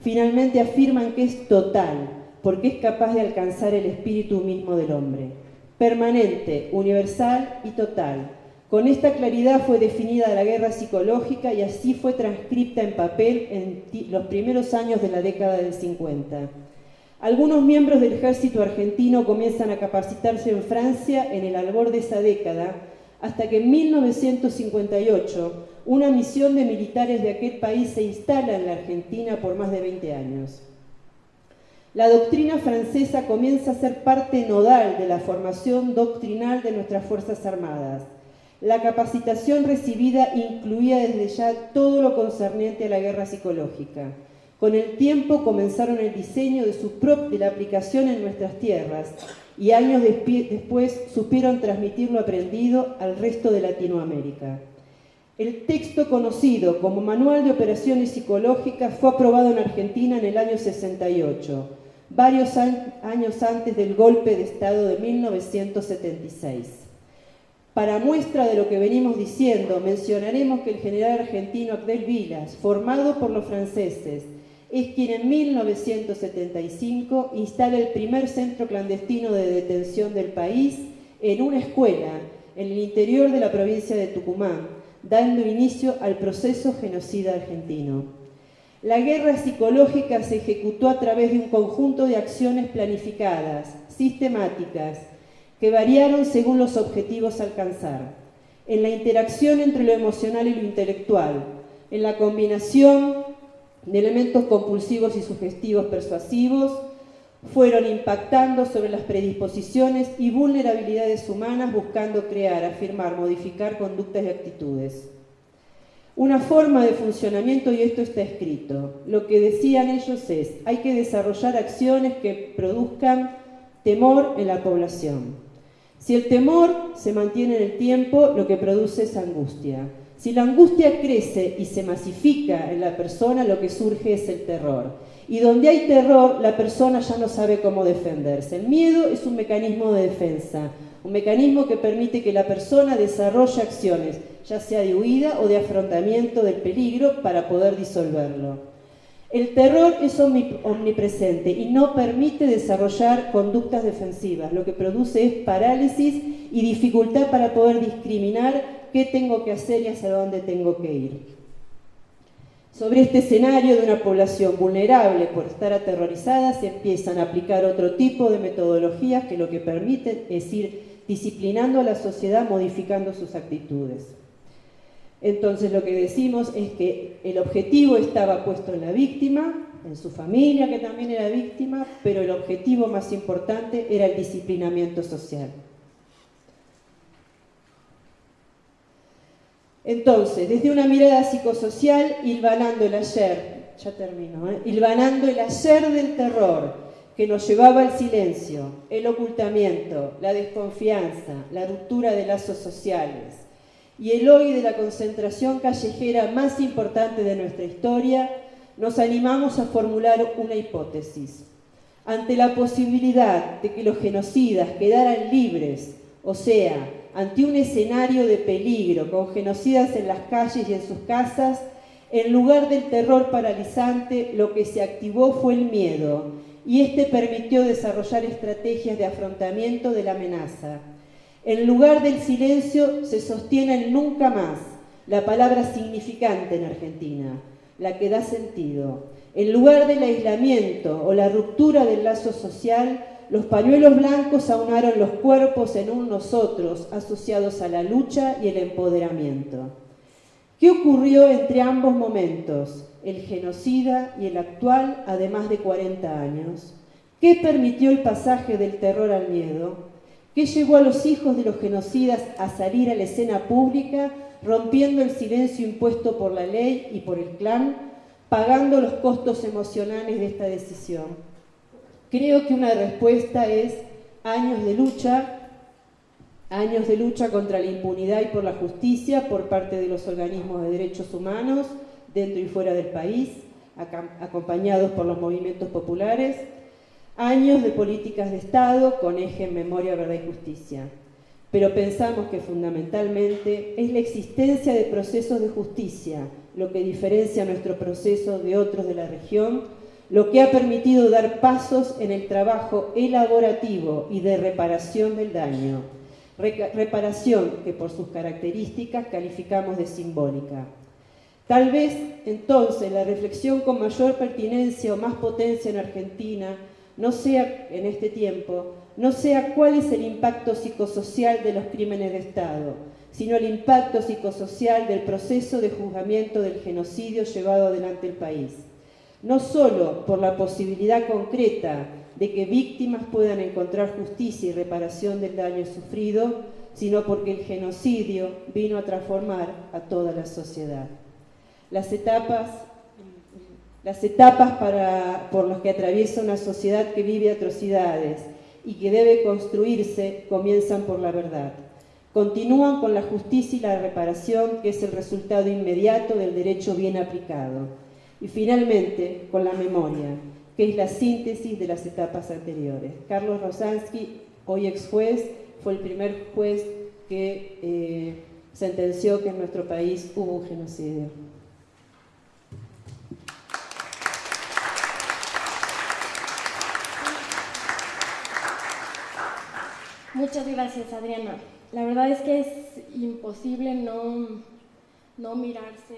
Finalmente afirman que es total, porque es capaz de alcanzar el espíritu mismo del hombre. Permanente, universal y total. Con esta claridad fue definida la guerra psicológica y así fue transcripta en papel en los primeros años de la década del 50. Algunos miembros del ejército argentino comienzan a capacitarse en Francia en el albor de esa década, hasta que en 1958 una misión de militares de aquel país se instala en la Argentina por más de 20 años. La doctrina francesa comienza a ser parte nodal de la formación doctrinal de nuestras Fuerzas Armadas. La capacitación recibida incluía desde ya todo lo concerniente a la guerra psicológica. Con el tiempo comenzaron el diseño de, su de la aplicación en nuestras tierras y años después supieron transmitir lo aprendido al resto de Latinoamérica. El texto conocido como Manual de Operaciones Psicológicas fue aprobado en Argentina en el año 68, varios años antes del golpe de Estado de 1976. Para muestra de lo que venimos diciendo, mencionaremos que el general argentino Abdel Vilas, formado por los franceses, es quien en 1975 instala el primer centro clandestino de detención del país en una escuela en el interior de la provincia de Tucumán, dando inicio al proceso genocida argentino. La guerra psicológica se ejecutó a través de un conjunto de acciones planificadas, sistemáticas, que variaron según los objetivos a alcanzar, en la interacción entre lo emocional y lo intelectual, en la combinación de elementos compulsivos y sugestivos persuasivos, fueron impactando sobre las predisposiciones y vulnerabilidades humanas buscando crear, afirmar, modificar conductas y actitudes. Una forma de funcionamiento, y esto está escrito, lo que decían ellos es, hay que desarrollar acciones que produzcan temor en la población. Si el temor se mantiene en el tiempo, lo que produce es angustia. Si la angustia crece y se masifica en la persona, lo que surge es el terror. Y donde hay terror, la persona ya no sabe cómo defenderse. El miedo es un mecanismo de defensa, un mecanismo que permite que la persona desarrolle acciones, ya sea de huida o de afrontamiento del peligro, para poder disolverlo. El terror es omnipresente y no permite desarrollar conductas defensivas, lo que produce es parálisis y dificultad para poder discriminar qué tengo que hacer y hacia dónde tengo que ir. Sobre este escenario de una población vulnerable por estar aterrorizada, se empiezan a aplicar otro tipo de metodologías que lo que permiten es ir disciplinando a la sociedad, modificando sus actitudes. Entonces lo que decimos es que el objetivo estaba puesto en la víctima, en su familia que también era víctima, pero el objetivo más importante era el disciplinamiento social. Entonces, desde una mirada psicosocial, hilvanando el ayer, ya termino, ¿eh? hilvanando el ayer del terror que nos llevaba al silencio, el ocultamiento, la desconfianza, la ruptura de lazos sociales y el hoy de la concentración callejera más importante de nuestra historia, nos animamos a formular una hipótesis. Ante la posibilidad de que los genocidas quedaran libres, o sea, ante un escenario de peligro, con genocidas en las calles y en sus casas, en lugar del terror paralizante, lo que se activó fue el miedo, y este permitió desarrollar estrategias de afrontamiento de la amenaza. En lugar del silencio se sostiene el nunca más, la palabra significante en Argentina, la que da sentido. En lugar del aislamiento o la ruptura del lazo social, los pañuelos blancos aunaron los cuerpos en un nosotros, asociados a la lucha y el empoderamiento. ¿Qué ocurrió entre ambos momentos, el genocida y el actual, además de 40 años? ¿Qué permitió el pasaje del terror al miedo? ¿Qué llevó a los hijos de los genocidas a salir a la escena pública, rompiendo el silencio impuesto por la ley y por el clan, pagando los costos emocionales de esta decisión? Creo que una respuesta es años de lucha, años de lucha contra la impunidad y por la justicia por parte de los organismos de derechos humanos dentro y fuera del país, acompañados por los movimientos populares, Años de políticas de Estado con eje en memoria, verdad y justicia. Pero pensamos que fundamentalmente es la existencia de procesos de justicia lo que diferencia nuestro proceso de otros de la región, lo que ha permitido dar pasos en el trabajo elaborativo y de reparación del daño. Reparación que por sus características calificamos de simbólica. Tal vez entonces la reflexión con mayor pertinencia o más potencia en Argentina no sea en este tiempo, no sea cuál es el impacto psicosocial de los crímenes de Estado, sino el impacto psicosocial del proceso de juzgamiento del genocidio llevado adelante el país. No solo por la posibilidad concreta de que víctimas puedan encontrar justicia y reparación del daño sufrido, sino porque el genocidio vino a transformar a toda la sociedad. Las etapas, las etapas por las que atraviesa una sociedad que vive atrocidades y que debe construirse comienzan por la verdad. Continúan con la justicia y la reparación, que es el resultado inmediato del derecho bien aplicado. Y finalmente, con la memoria, que es la síntesis de las etapas anteriores. Carlos Rosansky, hoy ex juez, fue el primer juez que eh, sentenció que en nuestro país hubo un genocidio. Muchas gracias, Adriana. La verdad es que es imposible no, no mirarse